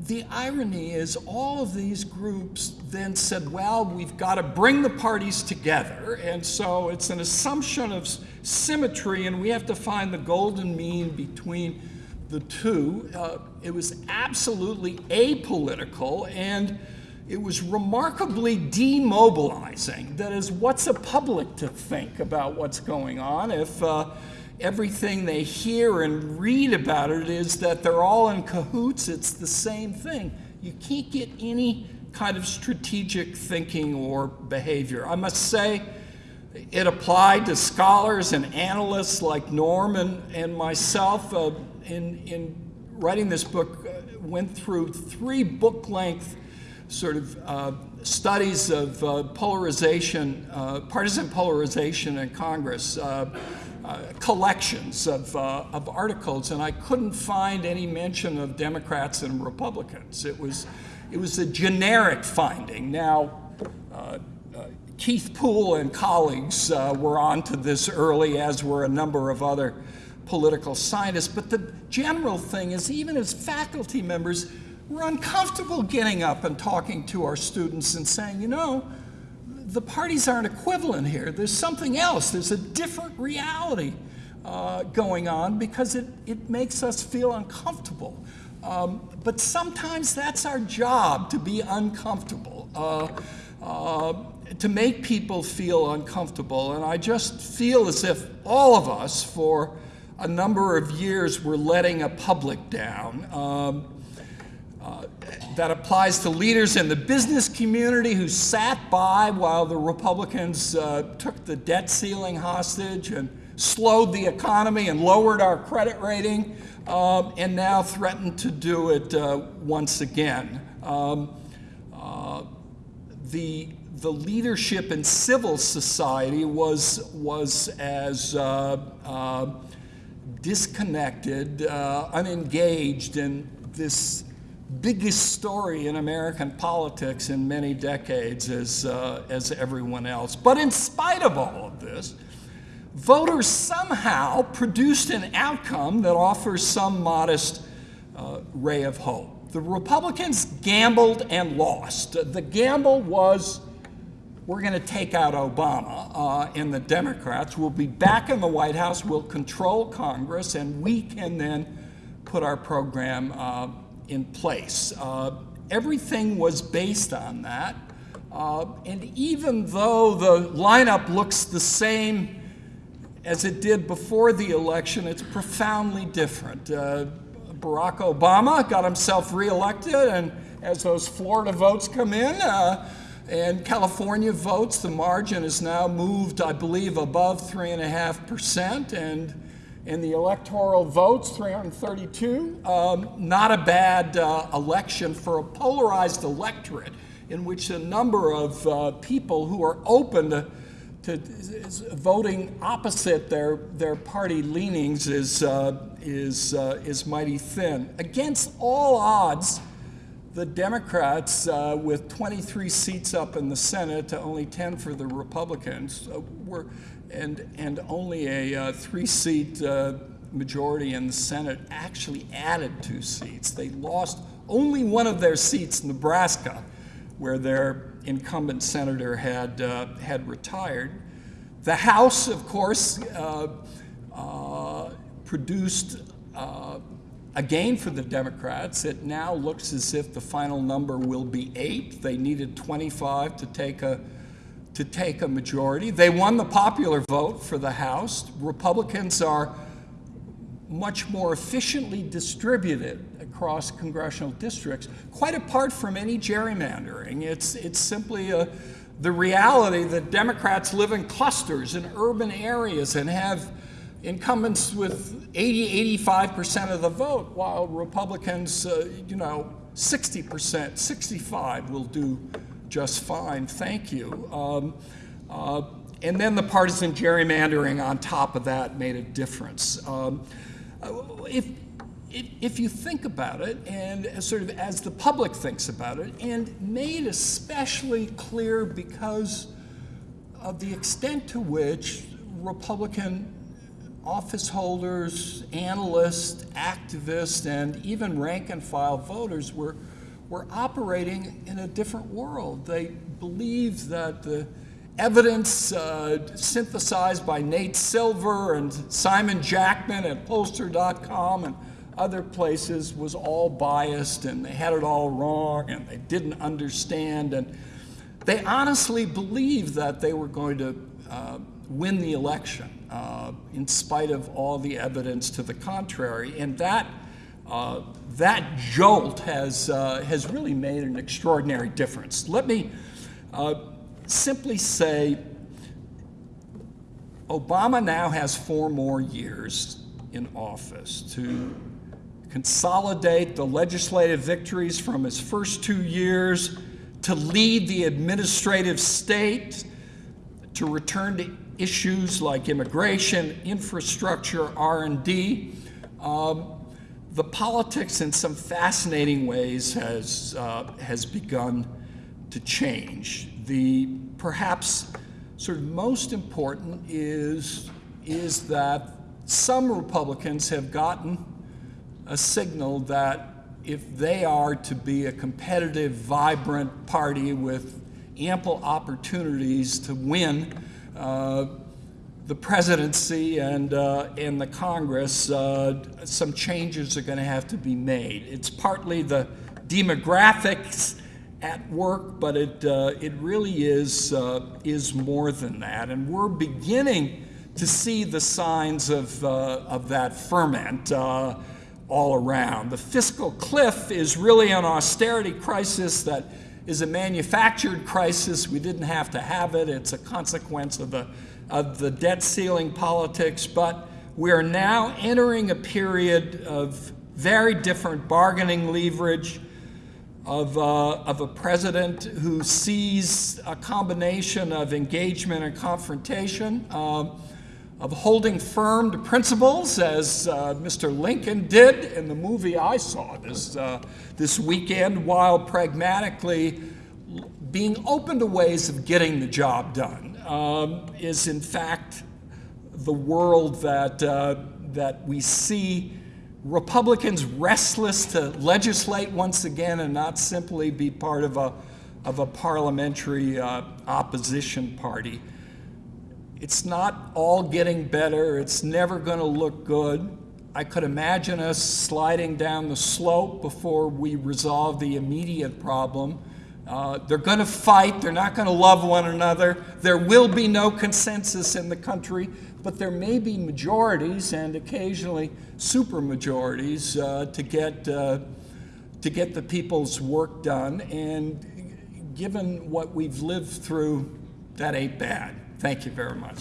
the irony is all of these groups then said, well, we've got to bring the parties together. And so it's an assumption of symmetry, and we have to find the golden mean between the two. Uh, it was absolutely apolitical, and it was remarkably demobilizing. That is, what's a public to think about what's going on if uh, everything they hear and read about it is that they're all in cahoots? It's the same thing. You can't get any kind of strategic thinking or behavior. I must say, it applied to scholars and analysts like Norm and, and myself. Uh, in, in writing this book, uh, went through three book-length sort of uh, studies of uh, polarization, uh, partisan polarization in Congress, uh, collections of, of articles, and I couldn't find any mention of Democrats and Republicans. It was, it was a generic finding. Now, Keith Poole and colleagues uh, were onto this early, as were a number of other political scientists. But the general thing is, even as faculty members, we're uncomfortable getting up and talking to our students and saying, you know, the parties aren't equivalent here. There's something else. There's a different reality. uh, going on because it, it makes us feel uncomfortable. Um, but sometimes that's our job to be uncomfortable, uh, uh, to make people feel uncomfortable. And I just feel as if all of us, for a number of years, were letting a public down. Um, uh, that applies to leaders in the business community who sat by while the Republicans uh, took the debt ceiling hostage and slowed the economy and lowered our credit rating, um, and now threaten to do it uh, once again. Um, uh, the, the leadership in civil society was, was as uh, uh, disconnected, uh, unengaged in this biggest story in American politics in many decades as, uh, as everyone else. But in spite of all of this, voters somehow produced an outcome that offers some modest uh, ray of hope. The Republicans gambled and lost. The gamble was we're going to take out Obama, uh, and the Democrats We'll be back in the White House, We'll control Congress, and we can then put our program uh, in place. Uh, everything was based on that. Uh, and even though the lineup looks the same as it did before the election, it's profoundly different. Uh, Barack Obama got himself reelected, and as those Florida votes come in, uh, and California votes, the margin is now moved, I believe, above 3.5%. And in the electoral votes, 332. Um, not a bad uh, election for a polarized electorate in which a number of uh, people who are open to, to voting opposite their, their party leanings is, uh, is, uh, is mighty thin. Against all odds, the Democrats, uh, with 23 seats up in the Senate to only 10 for the Republicans, uh, were, and, and only a uh, three-seat uh, majority in the Senate actually added two seats. They lost only one of their seats, Nebraska, where their incumbent senator had, uh, had retired. The House, of course, uh, produced a gain for the Democrats. It now looks as if the final number will be eight. They needed 25 to take a to take a majority. They won the popular vote for the House. Republicans are much more efficiently distributed across congressional districts, quite apart from any gerrymandering. It's, it's simply a, the reality that Democrats live in clusters in urban areas and have incumbents with 80, 85% of the vote, while Republicans, uh, you know, 60%, 65 will do just fine, thank you. Um, uh, and then the partisan gerrymandering on top of that made a difference. Um, uh, if, if, if, you think about it, and sort of as the public thinks about it, and made especially clear because of the extent to which Republican office holders, analysts, activists, and even rank and file voters were, were operating in a different world. They believed that the evidence uh, synthesized by Nate Silver and Simon Jackman at pollster.com and other places was all biased and they had it all wrong and they didn't understand. And they honestly believed that they were going to uh, win the election uh, in spite of all the evidence to the contrary. And that, uh, that jolt has, uh, has really made an extraordinary difference. Let me uh, simply say Obama now has four more years in office to consolidate the legislative victories from his first two years, to lead the administrative state, to return to issues like immigration, infrastructure, R&D. Um, the politics in some fascinating ways has, uh, has begun to change. The perhaps sort of most important is, is that some Republicans have gotten a signal that if they are to be a competitive, vibrant party with ample opportunities to win, the presidency and, uh, and the Congress, uh, some changes are going to have to be made. It's partly the demographics at work, but it, uh, it really is, uh, is more than that. And we're beginning to see the signs of, uh, of that ferment uh, all around. The fiscal cliff is really an austerity crisis that is a manufactured crisis. We didn't have to have it. It's a consequence of the of the debt ceiling politics, but we are now entering a period of very different bargaining leverage of, uh, of a president who sees a combination of engagement and confrontation, um, of holding firm to principles, as uh, Mr. Lincoln did in the movie I saw this, uh, this weekend, while pragmatically being open to ways of getting the job done um, is in fact the world that, uh, that we see Republicans restless to legislate once again and not simply be part of a, of a parliamentary uh, opposition party. It's not all getting better. It's never going to look good. I could imagine us sliding down the slope before we resolve the immediate problem. Uh, they're going to fight. They're not going to love one another. There will be no consensus in the country, but there may be majorities and occasionally supermajorities uh, to get uh, to get the people's work done. And given what we've lived through, that ain't bad. Thank you very much.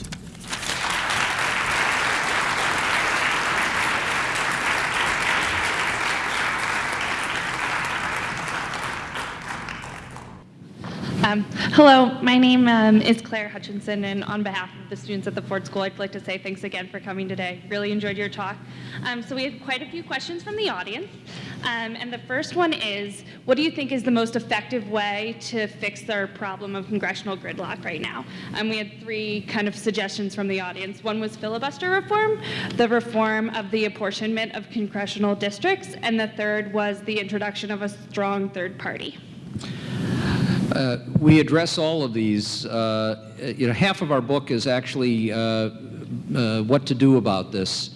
Um, hello, my name um, is Claire Hutchinson, and on behalf of the students at the Ford School, I'd like to say thanks again for coming today. Really enjoyed your talk. Um, so we had quite a few questions from the audience, um, and the first one is, what do you think is the most effective way to fix our problem of congressional gridlock right now? Um, we had three kind of suggestions from the audience. One was filibuster reform, the reform of the apportionment of congressional districts, and the third was the introduction of a strong third party. Uh, we address all of these. Uh, you know, half of our book is actually uh, uh what to do about this,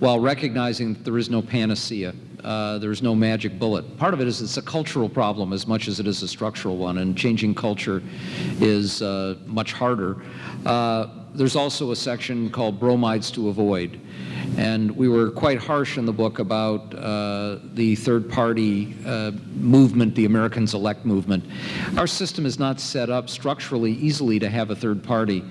while recognizing that there is no panacea. Uh, there is no magic bullet. Part of it is it's a cultural problem as much as it is a structural one, and changing culture is much harder. There's also a section called bromides to avoid. And we were quite harsh in the book about uh, the third party uh, movement, the Americans elect movement. Our system is not set up structurally easily to have a third party.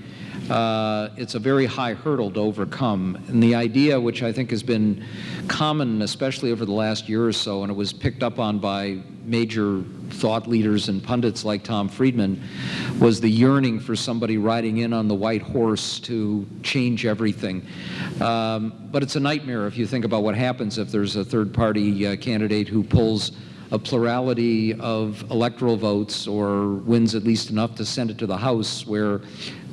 Uh, it's a very high hurdle to overcome. And the idea, which I think has been common, especially over the last year or so, and it was picked up on by major thought leaders and pundits like Tom Friedman, was the yearning for somebody riding in on the white horse to change everything. Um, but it's a nightmare if you think about what happens if there's a third party uh, candidate who pulls a plurality of electoral votes or wins at least enough to send it to the House where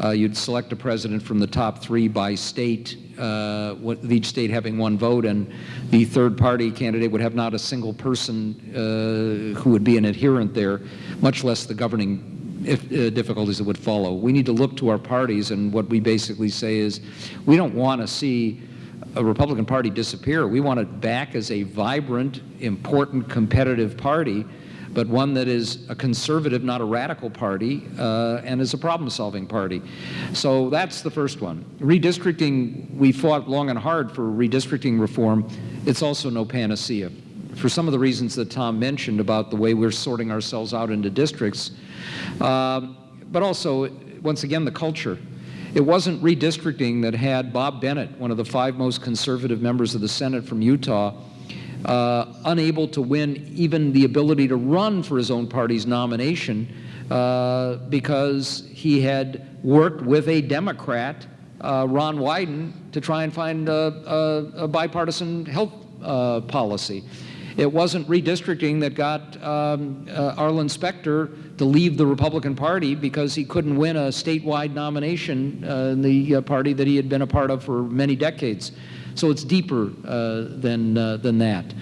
uh, you'd select a president from the top three by state, uh, each state having one vote, and the third party candidate would have not a single person uh, who would be an adherent there, much less the governing if, uh, difficulties that would follow. We need to look to our parties, and what we basically say is we don't want to see a Republican Party disappear. We want it back as a vibrant, important, competitive party, but one that is a conservative, not a radical party, uh, and is a problem-solving party. So that's the first one. Redistricting, we fought long and hard for redistricting reform. It's also no panacea. For some of the reasons that Tom mentioned about the way we're sorting ourselves out into districts, uh, but also, once again, the culture. It wasn't redistricting that had Bob Bennett, one of the five most conservative members of the Senate from Utah, uh, unable to win even the ability to run for his own party's nomination uh, because he had worked with a Democrat, uh, Ron Wyden, to try and find a, a, a bipartisan health uh, policy. It wasn't redistricting that got um, uh, Arlen Specter to leave the Republican Party because he couldn't win a statewide nomination uh, in the uh, party that he had been a part of for many decades. So it's deeper uh, than, uh, than that.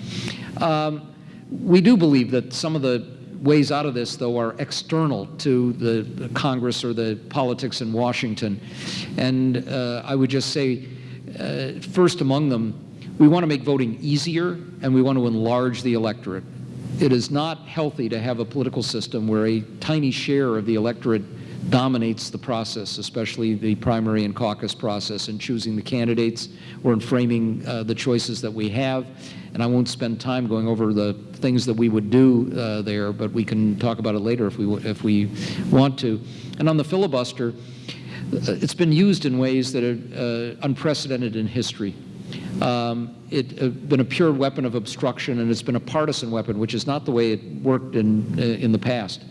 Um, we do believe that some of the ways out of this, though, are external to the, the Congress or the politics in Washington. And uh, I would just say, first among them, we want to make voting easier and we want to enlarge the electorate. It is not healthy to have a political system where a tiny share of the electorate dominates the process, especially the primary and caucus process in choosing the candidates or in framing uh, the choices that we have. And I won't spend time going over the things that we would do uh, there, but we can talk about it later if we, if we want to. And on the filibuster, uh, it's been used in ways that are uh, unprecedented in history. Um, it's uh, been a pure weapon of obstruction, and it's been a partisan weapon, which is not the way it worked in, uh, in the past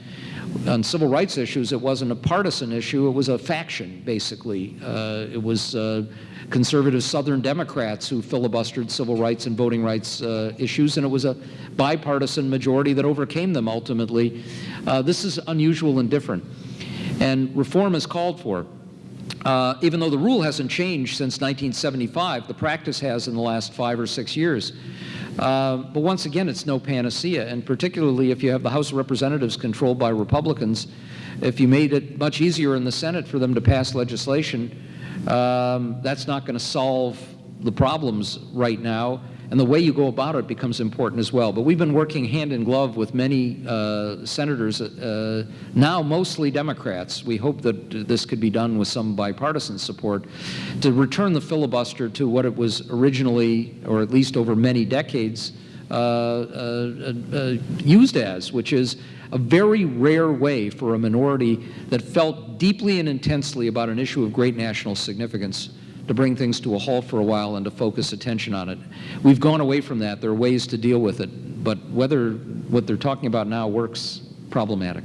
on civil rights issues, it wasn't a partisan issue, it was a faction, basically. Uh, it was uh, conservative Southern Democrats who filibustered civil rights and voting rights uh, issues, and it was a bipartisan majority that overcame them ultimately. Uh, this is unusual and different, and reform is called for. Uh, even though the rule hasn't changed since 1975, the practice has in the last five or six years. Uh, but once again, it's no panacea, and particularly if you have the House of Representatives controlled by Republicans, if you made it much easier in the Senate for them to pass legislation, um, that's not going to solve the problems right now and the way you go about it becomes important as well. But we've been working hand in glove with many uh, senators, uh, now mostly Democrats. We hope that this could be done with some bipartisan support to return the filibuster to what it was originally, or at least over many decades, uh, uh, uh used as, which is a very rare way for a minority that felt deeply and intensely about an issue of great national significance to bring things to a halt for a while and to focus attention on it. We've gone away from that. There are ways to deal with it, but whether what they're talking about now works, problematic.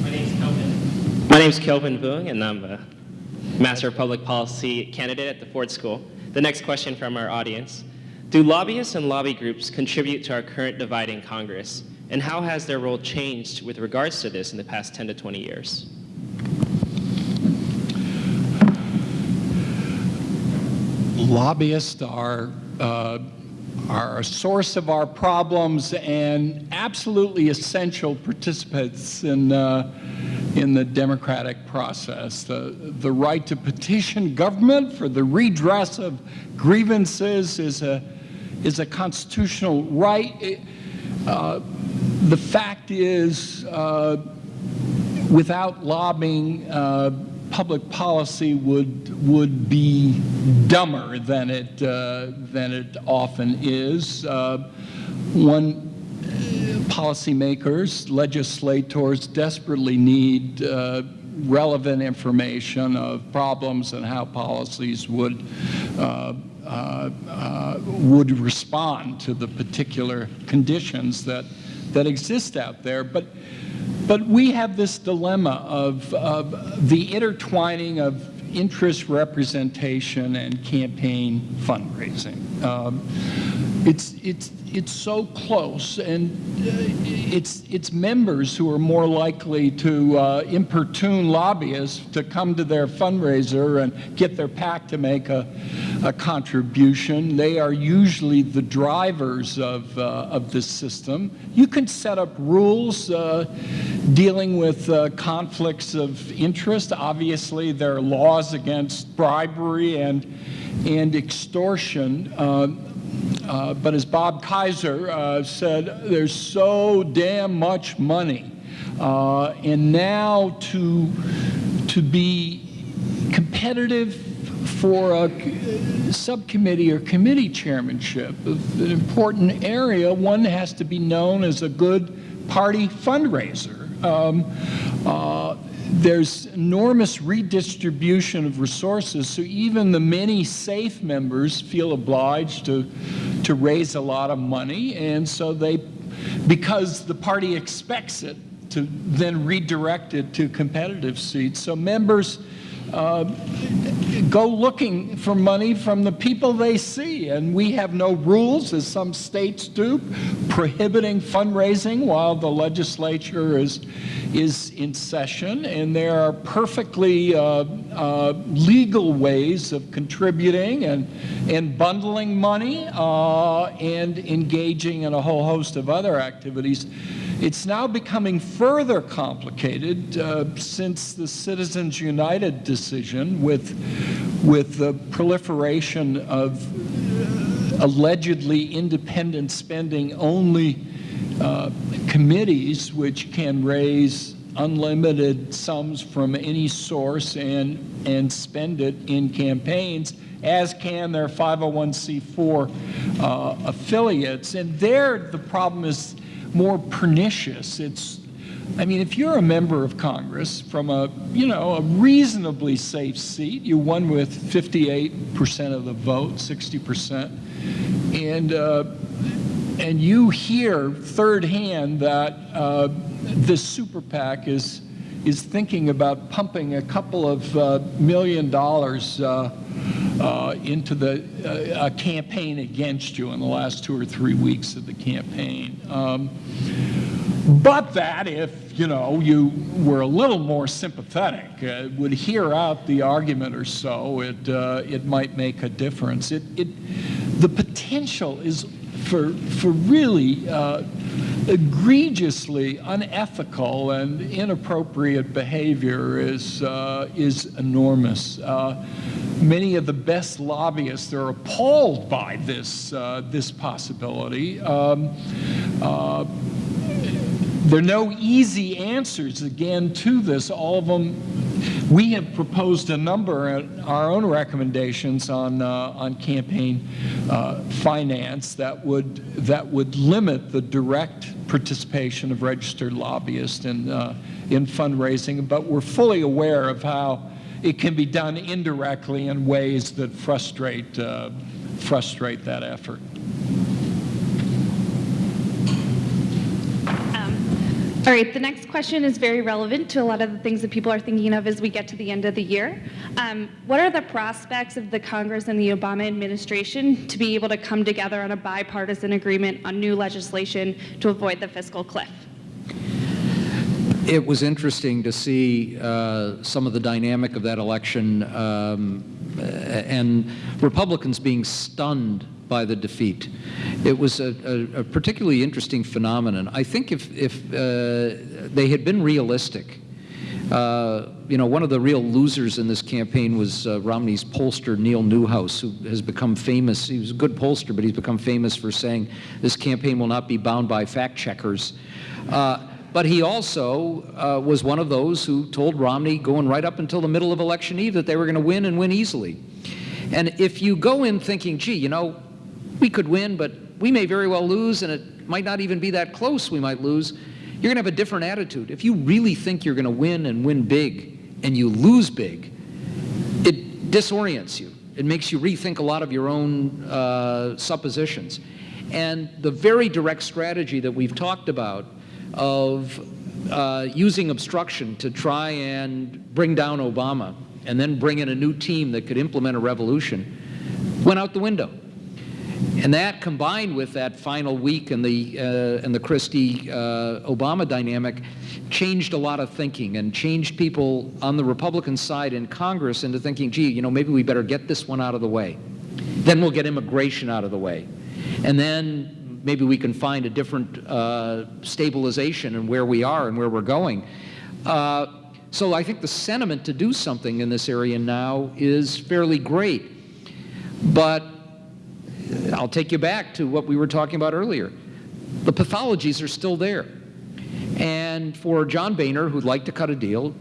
My name is Kelvin. My name is Kelvin Vuong, and I'm a Master of Public Policy candidate at the Ford School. The next question from our audience. Do lobbyists and lobby groups contribute to our current divide in Congress? And how has their role changed with regards to this in the past 10 to 20 years? Lobbyists are, uh, are a source of our problems and absolutely essential participants in, uh, in the democratic process. The, the right to petition government for the redress of grievances is a, is a constitutional right. Uh, the fact is, uh, without lobbying, uh, public policy would would be dumber than it uh, than it often is. Uh, one policymakers, legislators desperately need uh, relevant information of problems and how policies would uh, uh, uh, would respond to the particular conditions that that exist out there. But but we have this dilemma of, of the intertwining of interest representation and campaign fundraising. Um, it's, it's, it's so close, and uh, it's, it's members who are more likely to uh, importune lobbyists to come to their fundraiser and get their PAC to make a, a contribution. They are usually the drivers of, uh, of this system. You can set up rules uh, dealing with uh, conflicts of interest. Obviously, there are laws against bribery and, and extortion. Uh, uh, but as Bob Kaiser uh, said, there's so damn much money. And now to, to be competitive for a subcommittee or committee chairmanship, an important area, one has to be known as a good party fundraiser. Um, uh, there's enormous redistribution of resources, so even the many safe members feel obliged to, to raise a lot of money, and so they, because the party expects it, to then redirect it to competitive seats. So members uh, go looking for money from the people they see. And we have no rules, as some states do, prohibiting fundraising while the legislature is, is in session. And there are perfectly uh, uh, legal ways of contributing and, and bundling money uh, and engaging in a whole host of other activities. It's now becoming further complicated uh, since the Citizens United decision with, with the proliferation of allegedly independent spending only uh, committees which can raise unlimited sums from any source and, and spend it in campaigns, as can their 501c4 uh, affiliates. And there, the problem is more pernicious. It's, I mean, if you're a member of Congress from a, you know, a reasonably safe seat, you won with 58% of the vote, 60%, and uh, and you hear third hand that uh, this super PAC is is thinking about pumping a couple of uh, million dollars uh, uh, into the uh, campaign against you in the last two or three weeks of the campaign. Um, but that if, you know, you were a little more sympathetic, uh, would hear out the argument or so, it, uh, it might make a difference. It, it, the potential is for, for really uh, egregiously unethical and inappropriate behavior is, uh, is enormous. Uh, many of the best lobbyists are appalled by this, uh, this possibility. Um, uh, there are no easy answers, again, to this. All of them, we have proposed a number, of our own recommendations on, uh, on campaign uh, finance that would, that would limit the direct participation of registered lobbyists in, uh, in fundraising, but we're fully aware of how it can be done indirectly in ways that frustrate, uh, frustrate that effort. All right, the next question is very relevant to a lot of the things that people are thinking of as we get to the end of the year. Um, what are the prospects of the Congress and the Obama administration to be able to come together on a bipartisan agreement on new legislation to avoid the fiscal cliff? It was interesting to see uh, some of the dynamic of that election um, and Republicans being stunned by the defeat. It was a, a, a particularly interesting phenomenon. I think if, if uh, they had been realistic, uh, you know, one of the real losers in this campaign was uh, Romney's pollster, Neil Newhouse, who has become famous. He was a good pollster, but he's become famous for saying this campaign will not be bound by fact checkers. Uh, but he also uh, was one of those who told Romney, going right up until the middle of election eve, that they were going to win and win easily. And if you go in thinking, gee, you know, we could win, but we may very well lose, and it might not even be that close we might lose, you're going to have a different attitude. If you really think you're going to win and win big, and you lose big, it disorients you. It makes you rethink a lot of your own uh, suppositions. And the very direct strategy that we've talked about of uh, using obstruction to try and bring down Obama and then bring in a new team that could implement a revolution went out the window. And that combined with that final week and the, uh, and the Christie-Obama uh, dynamic changed a lot of thinking and changed people on the Republican side in Congress into thinking, gee, you know, maybe we better get this one out of the way. Then we'll get immigration out of the way. And then maybe we can find a different uh, stabilization in where we are and where we're going. Uh, so I think the sentiment to do something in this area now is fairly great. But I'll take you back to what we were talking about earlier. The pathologies are still there. And for John Boehner, who'd like to cut a deal,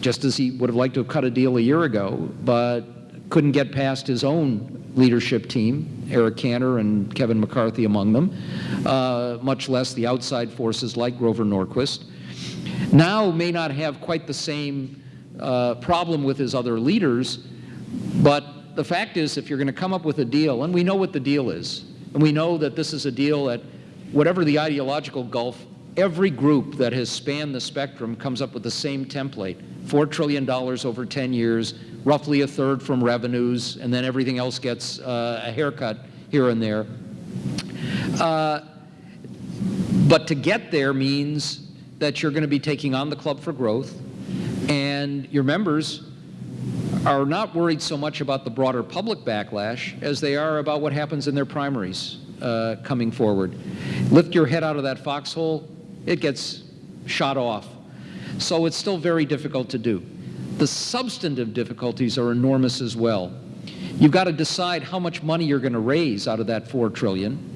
just as he would have liked to have cut a deal a year ago, but couldn't get past his own leadership team, Eric Cantor and Kevin McCarthy among them, uh, much less the outside forces like Grover Norquist, now may not have quite the same uh, problem with his other leaders, but the fact is, if you're going to come up with a deal, and we know what the deal is, and we know that this is a deal that, whatever the ideological gulf, every group that has spanned the spectrum comes up with the same template $4 trillion over 10 years, roughly a third from revenues, and then everything else gets uh, a haircut here and there. Uh, but to get there means that you're going to be taking on the Club for Growth, and your members are not worried so much about the broader public backlash as they are about what happens in their primaries uh, coming forward. Lift your head out of that foxhole, it gets shot off. So it's still very difficult to do. The substantive difficulties are enormous as well. You've got to decide how much money you're going to raise out of that four trillion,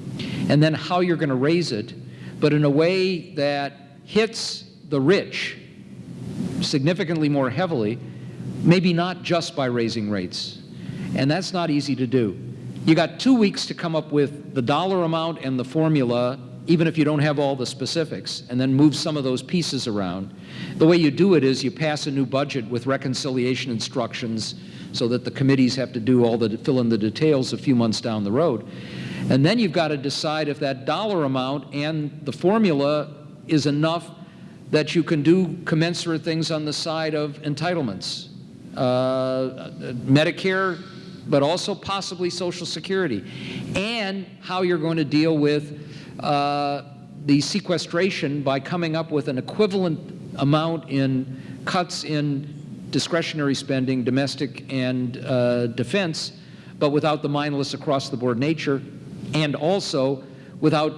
and then how you're going to raise it, but in a way that hits the rich significantly more heavily, maybe not just by raising rates. And that's not easy to do. You got two weeks to come up with the dollar amount and the formula, even if you don't have all the specifics, and then move some of those pieces around. The way you do it is you pass a new budget with reconciliation instructions so that the committees have to do all the, fill in the details a few months down the road. And then you've got to decide if that dollar amount and the formula is enough that you can do commensurate things on the side of entitlements. Uh, Medicare, but also possibly Social Security, and how you're going to deal with uh, the sequestration by coming up with an equivalent amount in cuts in discretionary spending, domestic and uh, defense, but without the mindless across-the-board nature, and also without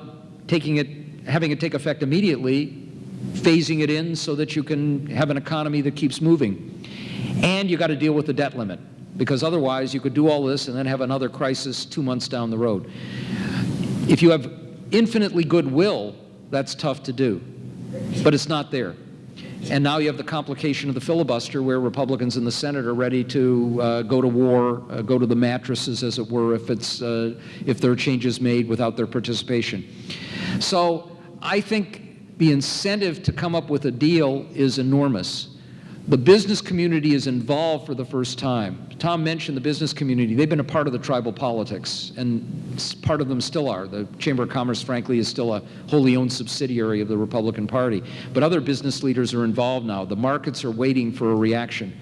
taking it, having it take effect immediately, phasing it in so that you can have an economy that keeps moving. And you got to deal with the debt limit, because otherwise you could do all this and then have another crisis two months down the road. If you have infinitely good will, that's tough to do, but it's not there. And now you have the complication of the filibuster where Republicans in the Senate are ready to uh, go to war, uh, go to the mattresses, as it were, if, it's, uh, if there are changes made without their participation. So I think the incentive to come up with a deal is enormous. The business community is involved for the first time. Tom mentioned the business community. They've been a part of the tribal politics, and part of them still are. The Chamber of Commerce, frankly, is still a wholly owned subsidiary of the Republican Party. But other business leaders are involved now. The markets are waiting for a reaction.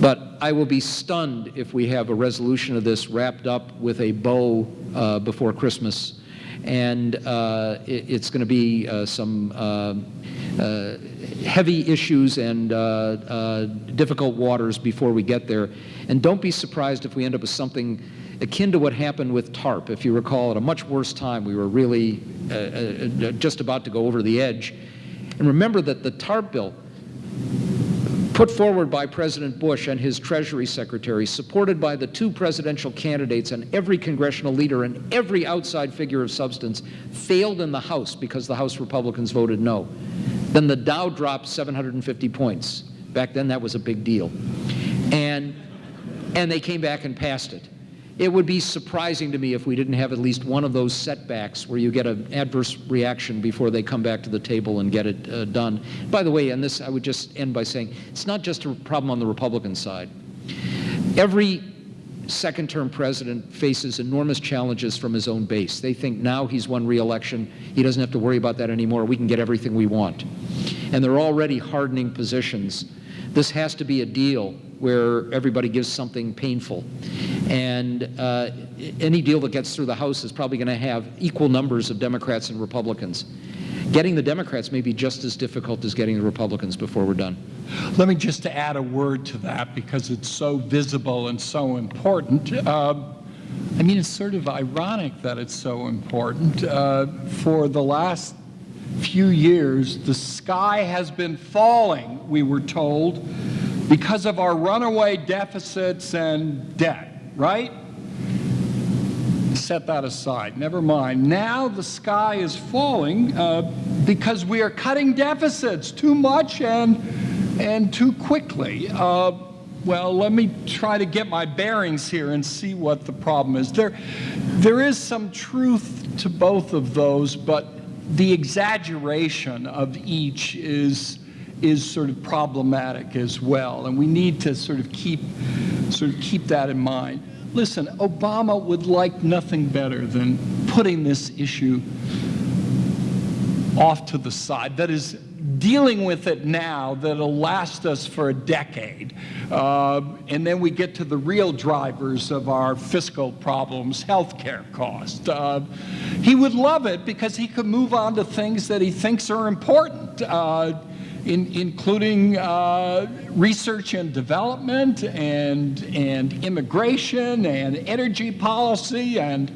But I will be stunned if we have a resolution of this wrapped up with a bow uh, before Christmas. And uh, it, it's going to be uh, some uh, uh, heavy issues and uh, uh, difficult waters before we get there. And don't be surprised if we end up with something akin to what happened with TARP. If you recall, at a much worse time, we were really uh, uh, just about to go over the edge. And remember that the TARP bill, put forward by President Bush and his Treasury Secretary, supported by the two presidential candidates and every congressional leader and every outside figure of substance, failed in the House because the House Republicans voted no. Then the Dow dropped 750 points. Back then, that was a big deal. And, and they came back and passed it. It would be surprising to me if we didn't have at least one of those setbacks where you get an adverse reaction before they come back to the table and get it uh, done. By the way, and this I would just end by saying, it's not just a problem on the Republican side. Every second-term president faces enormous challenges from his own base. They think now he's won re-election, he doesn't have to worry about that anymore, we can get everything we want. And they're already hardening positions. This has to be a deal where everybody gives something painful. And uh, any deal that gets through the House is probably going to have equal numbers of Democrats and Republicans. Getting the Democrats may be just as difficult as getting the Republicans before we're done. Let me just add a word to that because it's so visible and so important. Uh, I mean, it's sort of ironic that it's so important. Uh, for the last few years, the sky has been falling, we were told, because of our runaway deficits and debt, right? Set that aside, never mind. Now the sky is falling uh, because we are cutting deficits too much and, and too quickly. Uh, well, let me try to get my bearings here and see what the problem is. There, there is some truth to both of those, but the exaggeration of each is is sort of problematic as well, and we need to sort of keep sort of keep that in mind. Listen, Obama would like nothing better than putting this issue off to the side. That is, dealing with it now that'll last us for a decade. Uh, and then we get to the real drivers of our fiscal problems, healthcare costs. Uh, he would love it because he could move on to things that he thinks are important. Uh, in, including uh, research and development and, and immigration and energy policy and,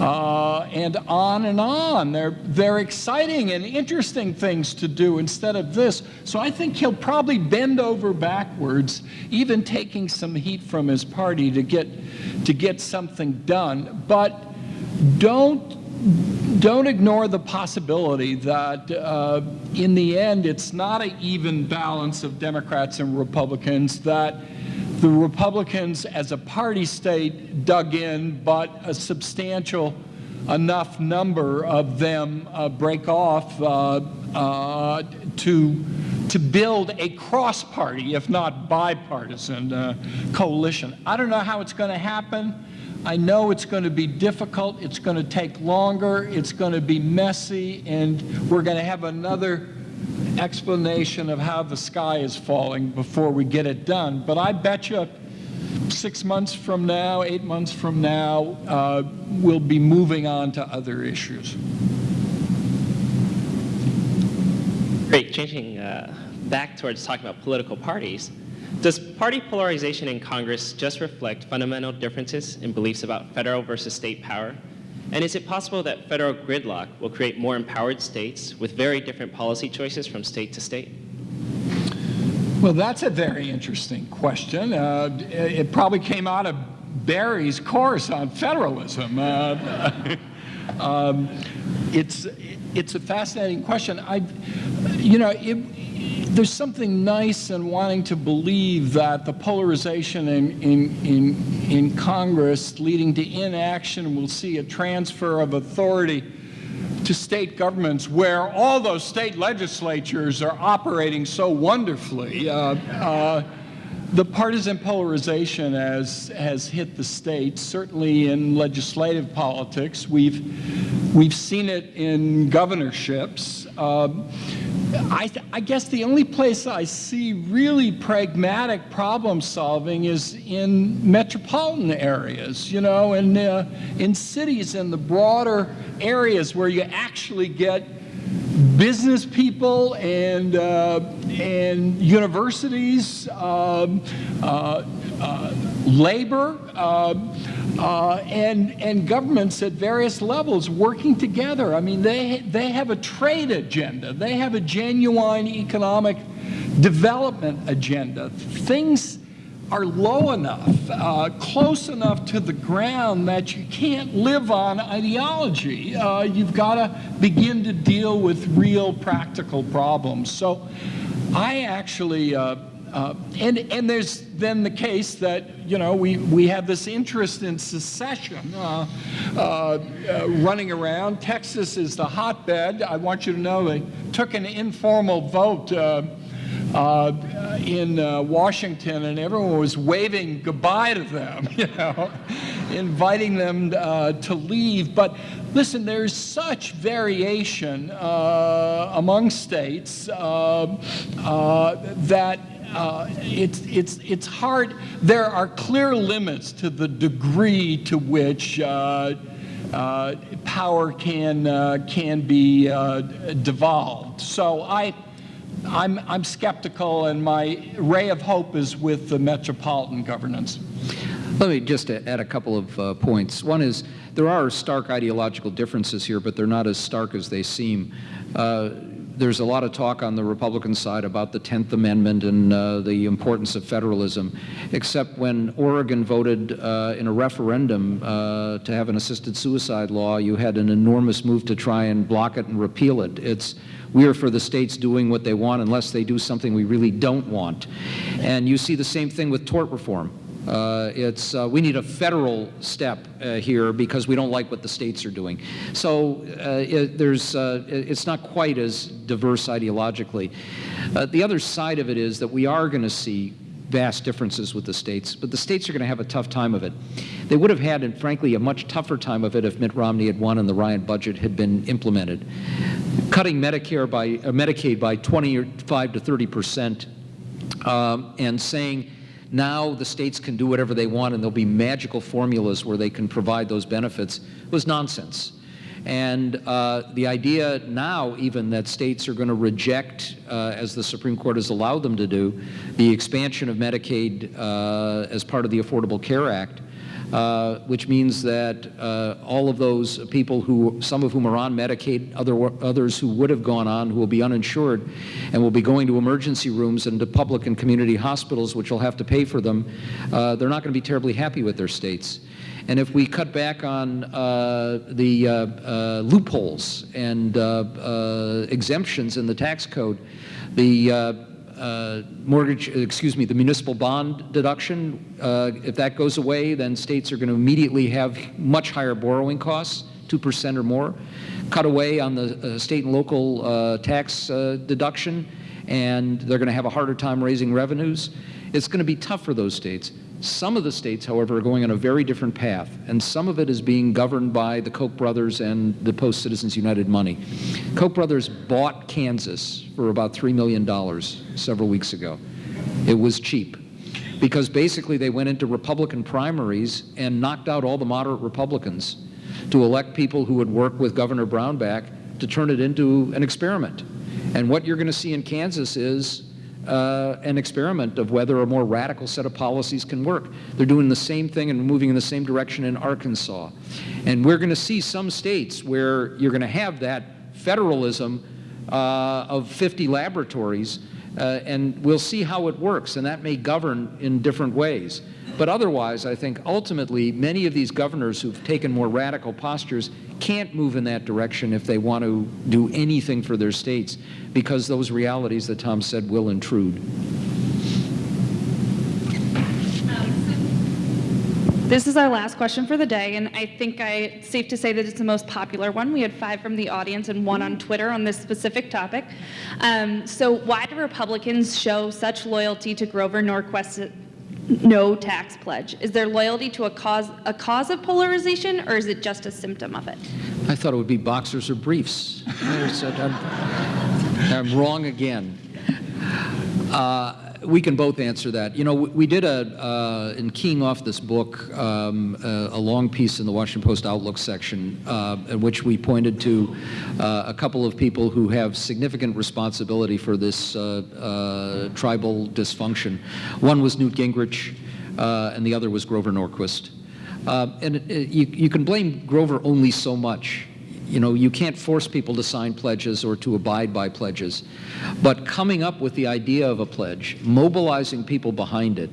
uh, and on and on. They're, they're exciting and interesting things to do instead of this. So I think he'll probably bend over backwards, even taking some heat from his party to get, to get something done. But don't don't ignore the possibility that uh, in the end it's not an even balance of Democrats and Republicans, that the Republicans as a party state dug in, but a substantial enough number of them uh, break off uh, uh to, to build a cross-party, if not bipartisan, uh, coalition. I don't know how it's going to happen. I know it's going to be difficult, it's going to take longer, it's going to be messy, and we're going to have another explanation of how the sky is falling before we get it done. But I bet you six months from now, eight months from now, uh, we'll be moving on to other issues. Great. Changing uh, back towards talking about political parties. Does party polarization in Congress just reflect fundamental differences in beliefs about federal versus state power? And is it possible that federal gridlock will create more empowered states with very different policy choices from state to state? Well, that's a very interesting question. Uh, it probably came out of Barry's course on federalism. Uh, um, it's, it's a fascinating question. I, you know, it, there's something nice in wanting to believe that the polarization in, in, in, in Congress leading to inaction will see a transfer of authority to state governments where all those state legislatures are operating so wonderfully. Uh, uh, the partisan polarization has, has hit the states, certainly in legislative politics. We've, we've seen it in governorships. Uh, I, I, guess the only place I see really pragmatic problem solving is in metropolitan areas, you know, and uh, in cities in the broader areas where you actually get business people and, uh, and universities, um, uh, uh, labor, um, uh, and, and governments at various levels working together. I mean, they, they have a trade agenda. They have a genuine economic development agenda. Things are low enough, uh, close enough to the ground that you can't live on ideology. Uh, you've got to begin to deal with real practical problems. So I actually, uh, uh, and, and there's then the case that, you know, we, we have this interest in secession uh, uh, running around. Texas is the hotbed. I want you to know they took an informal vote uh, in uh, Washington, and everyone was waving goodbye to them, you know, inviting them uh, to leave. But listen, there's such variation uh, among states uh, uh, that uh, it's, it's, it's hard. There are clear limits to the degree to which uh, uh, power can, can be devolved. So I, I'm, I'm skeptical, and my ray of hope is with the metropolitan governance. Let me just add a couple of uh, points. One is there are stark ideological differences here, but they're not as stark as they seem. Uh, there's a lot of talk on the Republican side about the 10th Amendment and uh, the importance of federalism, except when Oregon voted uh, in a referendum uh, to have an assisted suicide law, you had an enormous move to try and block it and repeal it. It's we are for the states doing what they want unless they do something we really don't want. And you see the same thing with tort reform. Uh, it's, uh, we need a federal step uh, here because we don't like what the states are doing. So uh, it, there's, uh, it's not quite as diverse ideologically. Uh, the other side of it is that we are going to see vast differences with the states, but the states are going to have a tough time of it. They would have had, and frankly, a much tougher time of it if Mitt Romney had won and the Ryan budget had been implemented. Cutting Medicare by Medicaid by 25 to 30 percent, um, and saying now the states can do whatever they want and there'll be magical formulas where they can provide those benefits was nonsense. And uh, the idea now, even that states are going to reject, uh, as the Supreme Court has allowed them to do, the expansion of Medicaid uh, as part of the Affordable Care Act, uh, which means that uh, all of those people who, some of whom are on Medicaid, other, others who would have gone on, who will be uninsured, and will be going to emergency rooms and to public and community hospitals, which will have to pay for them, uh, they're not going to be terribly happy with their states. And if we cut back on uh, the uh, uh, loopholes and exemptions in the tax code, the uh, mortgage, excuse me, the municipal bond deduction, uh, if that goes away, then states are going to immediately have much higher borrowing costs, 2% or more. Cut away on the uh, state and local tax deduction, and they're going to have a harder time raising revenues. It's going to be tough for those states. Some of the states, however, are going on a very different path, and some of it is being governed by the Koch brothers and the Post Citizens United money. Koch brothers bought Kansas for about $3 million several weeks ago. It was cheap because basically they went into Republican primaries and knocked out all the moderate Republicans to elect people who would work with Governor Brownback to turn it into an experiment. And what you're going to see in Kansas is uh, an experiment of whether a more radical set of policies can work. They're doing the same thing and moving in the same direction in Arkansas. And we're going to see some states where you're going to have that federalism uh, of 50 laboratories, uh, and we'll see how it works, and that may govern in different ways. But otherwise, I think ultimately many of these governors who've taken more radical postures can't move in that direction if they want to do anything for their states because those realities that Tom said will intrude. This is our last question for the day, and I think I, it's safe to say that it's the most popular one. We had five from the audience and one on Twitter on this specific topic. Um, so why do Republicans show such loyalty to Grover Norquist no tax pledge? Is there loyalty to a cause, a cause of polarization, or is it just a symptom of it? I thought it would be boxers or briefs. I'm, I'm wrong again. Uh, we can both answer that. You know, we, did a, uh, in keying off this book, um, a, a, long piece in the Washington Post Outlook section, uh, in which we pointed to uh, a couple of people who have significant responsibility for this uh, uh, tribal dysfunction. One was Newt Gingrich, uh, and the other was Grover Norquist. and you, you can blame Grover only so much you know, you can't force people to sign pledges or to abide by pledges. But coming up with the idea of a pledge, mobilizing people behind it,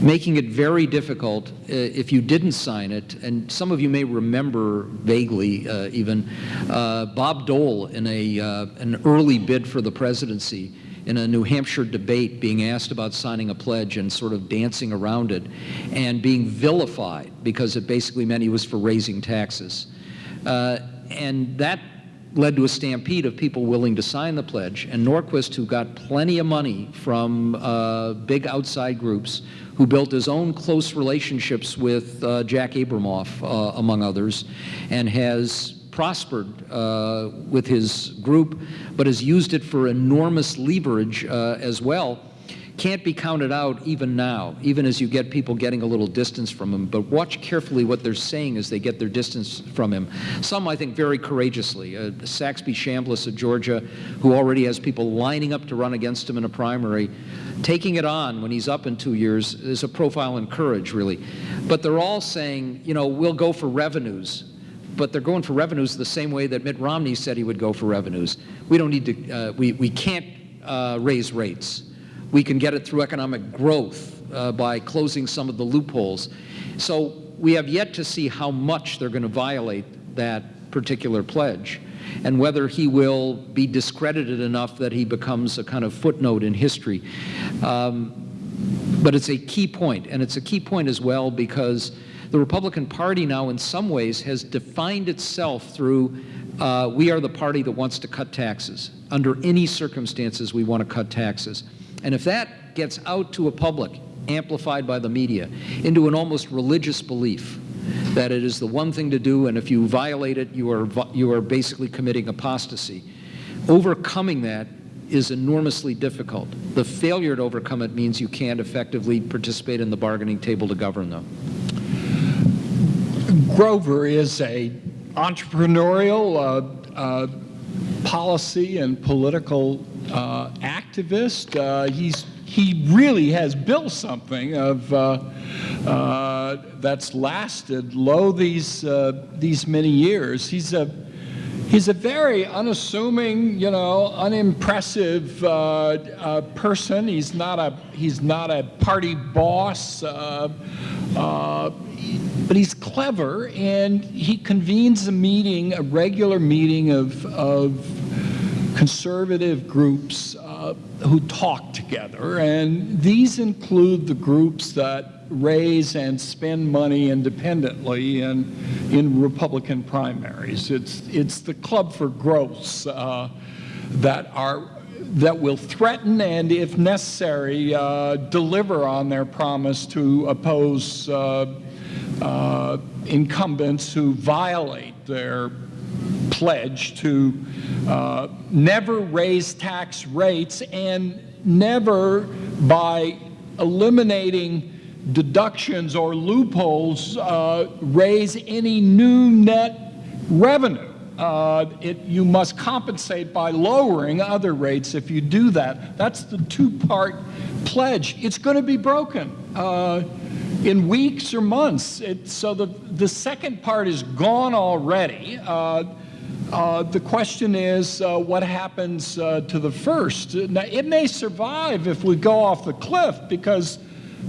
making it very difficult uh, if you didn't sign it, and some of you may remember vaguely uh, even, uh, Bob Dole in a, uh, an early bid for the presidency in a New Hampshire debate being asked about signing a pledge and sort of dancing around it and being vilified because it basically meant he was for raising taxes. Uh, and that led to a stampede of people willing to sign the pledge. And Norquist, who got plenty of money from uh, big outside groups, who built his own close relationships with uh, Jack Abramoff, uh, among others, and has prospered uh, with his group, but has used it for enormous leverage uh, as well can't be counted out even now, even as you get people getting a little distance from him. But watch carefully what they're saying as they get their distance from him. Some, I think, very courageously. Uh, Saxby Chambliss of Georgia, who already has people lining up to run against him in a primary, taking it on when he's up in two years is a profile in courage, really. But they're all saying, you know, we'll go for revenues but they're going for revenues the same way that Mitt Romney said he would go for revenues. We don't need to, uh, we, we can't uh, raise rates. We can get it through economic growth uh, by closing some of the loopholes. So we have yet to see how much they're going to violate that particular pledge and whether he will be discredited enough that he becomes a kind of footnote in history. Um, but it's a key point, and it's a key point as well because the Republican Party now in some ways has defined itself through uh, we are the party that wants to cut taxes. Under any circumstances, we want to cut taxes. And if that gets out to a public, amplified by the media, into an almost religious belief that it is the one thing to do, and if you violate it, you are, you are basically committing apostasy. Overcoming that is enormously difficult. The failure to overcome it means you can't effectively participate in the bargaining table to govern them. Grover is a entrepreneurial uh, uh, policy and political uh, activist. Uh, he's he really has built something of uh, uh, that's lasted lo these uh, these many years. He's a He's a very unassuming, you know, unimpressive uh, person. He's not a he's not a party boss, but he's clever, and he convenes a meeting, a regular meeting of of conservative groups uh, who talk together, and these include the groups that raise and spend money independently in, in Republican primaries. It's, it's the Club for Growths uh, that are that will threaten and, if necessary, uh, deliver on their promise to oppose uh, uh, incumbents who violate their pledge to uh, never raise tax rates and never, by eliminating deductions or loopholes, uh, raise any new net revenue. Uh, it, you must compensate by lowering other rates if you do that. That's the two-part pledge. It's going to be broken uh, in weeks or months. It, so the, the second part is gone already. Uh, uh, the question is uh, what happens uh, to the first. Now, it may survive if we go off the cliff because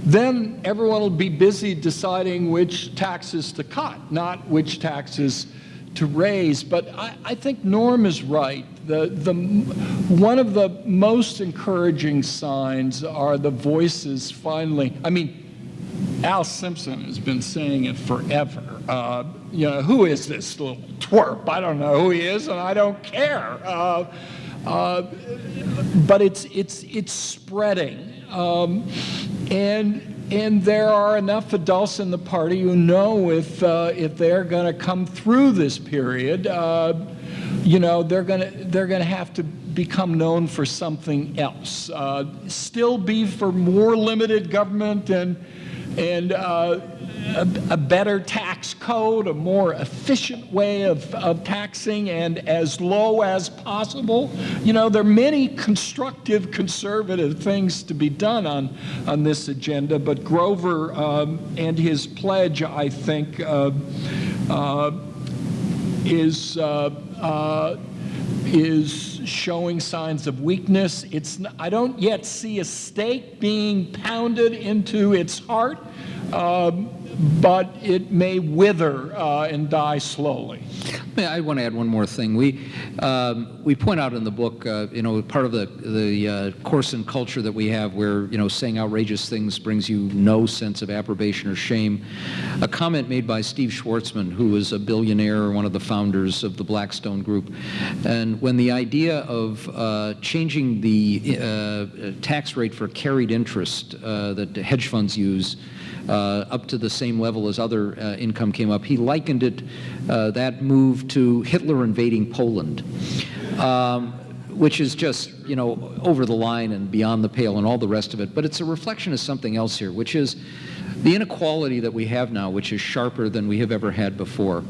then everyone will be busy deciding which taxes to cut, not which taxes to raise. But I, I think Norm is right. The, the, one of the most encouraging signs are the voices finally. I mean, Al Simpson has been saying it forever. Uh, you know, who is this little twerp? I don't know who he is, and I don't care. Uh, uh, but it's it's it's spreading, um, and and there are enough adults in the party who know if uh, if they're going to come through this period, uh, you know, they're going to they're going to have to become known for something else. Uh, still be for more limited government and and uh, a, a, better tax code, a more efficient way of, of taxing, and as low as possible. You know, there are many constructive, conservative things to be done on, on this agenda, but Grover um, and his pledge, I think, uh, uh, is uh, uh, is showing signs of weakness. It's, I don't yet see a stake being pounded into its heart, um, but it may wither uh, and die slowly. I want to add one more thing. We um, we point out in the book, uh, you know, part of the the uh, course and culture that we have, where you know saying outrageous things brings you no sense of approbation or shame. A comment made by Steve Schwarzman, who was a billionaire, one of the founders of the Blackstone Group, and when the idea of uh, changing the uh, tax rate for carried interest uh, that hedge funds use. Uh, up to the same level as other uh, income came up. He likened it, uh, that move to Hitler invading Poland. Um, which is just, you know, over the line and beyond the pale and all the rest of it. But it's a reflection of something else here, which is the inequality that we have now, which is sharper than we have ever had before.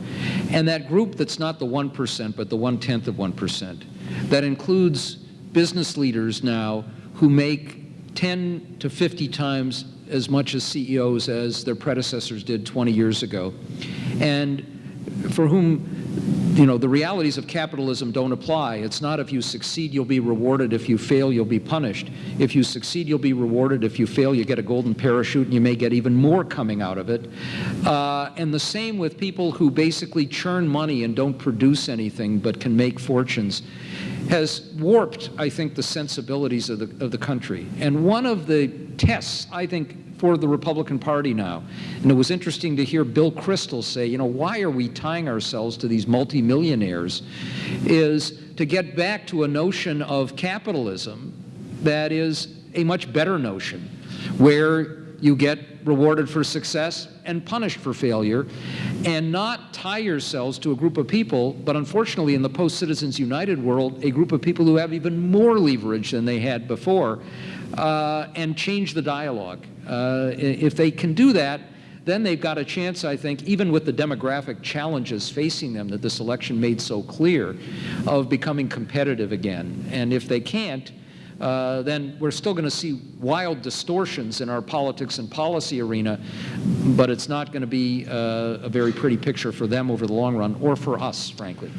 And that group that's not the 1%, but the one-tenth of 1%, that includes business leaders now who make 10 to 50 times as much as CEOs as their predecessors did 20 years ago, and for whom you know, the realities of capitalism don't apply. It's not if you succeed, you'll be rewarded. If you fail, you'll be punished. If you succeed, you'll be rewarded. If you fail, you get a golden parachute and you may get even more coming out of it. Uh, and the same with people who basically churn money and don't produce anything but can make fortunes has warped, I think, the sensibilities of the, of the country. And one of the tests, I think, for the Republican Party now. And it was interesting to hear Bill Kristol say, you know, why are we tying ourselves to these multimillionaires? Is to get back to a notion of capitalism that is a much better notion, where you get rewarded for success and punished for failure, and not tie yourselves to a group of people, but unfortunately in the post-Citizens United world, a group of people who have even more leverage than they had before, uh, and change the dialogue. Uh, if they can do that, then they've got a chance, I think, even with the demographic challenges facing them that this election made so clear, of becoming competitive again. And if they can't, uh, then we're still going to see wild distortions in our politics and policy arena, but it's not going to be uh, a very pretty picture for them over the long run, or for us, frankly.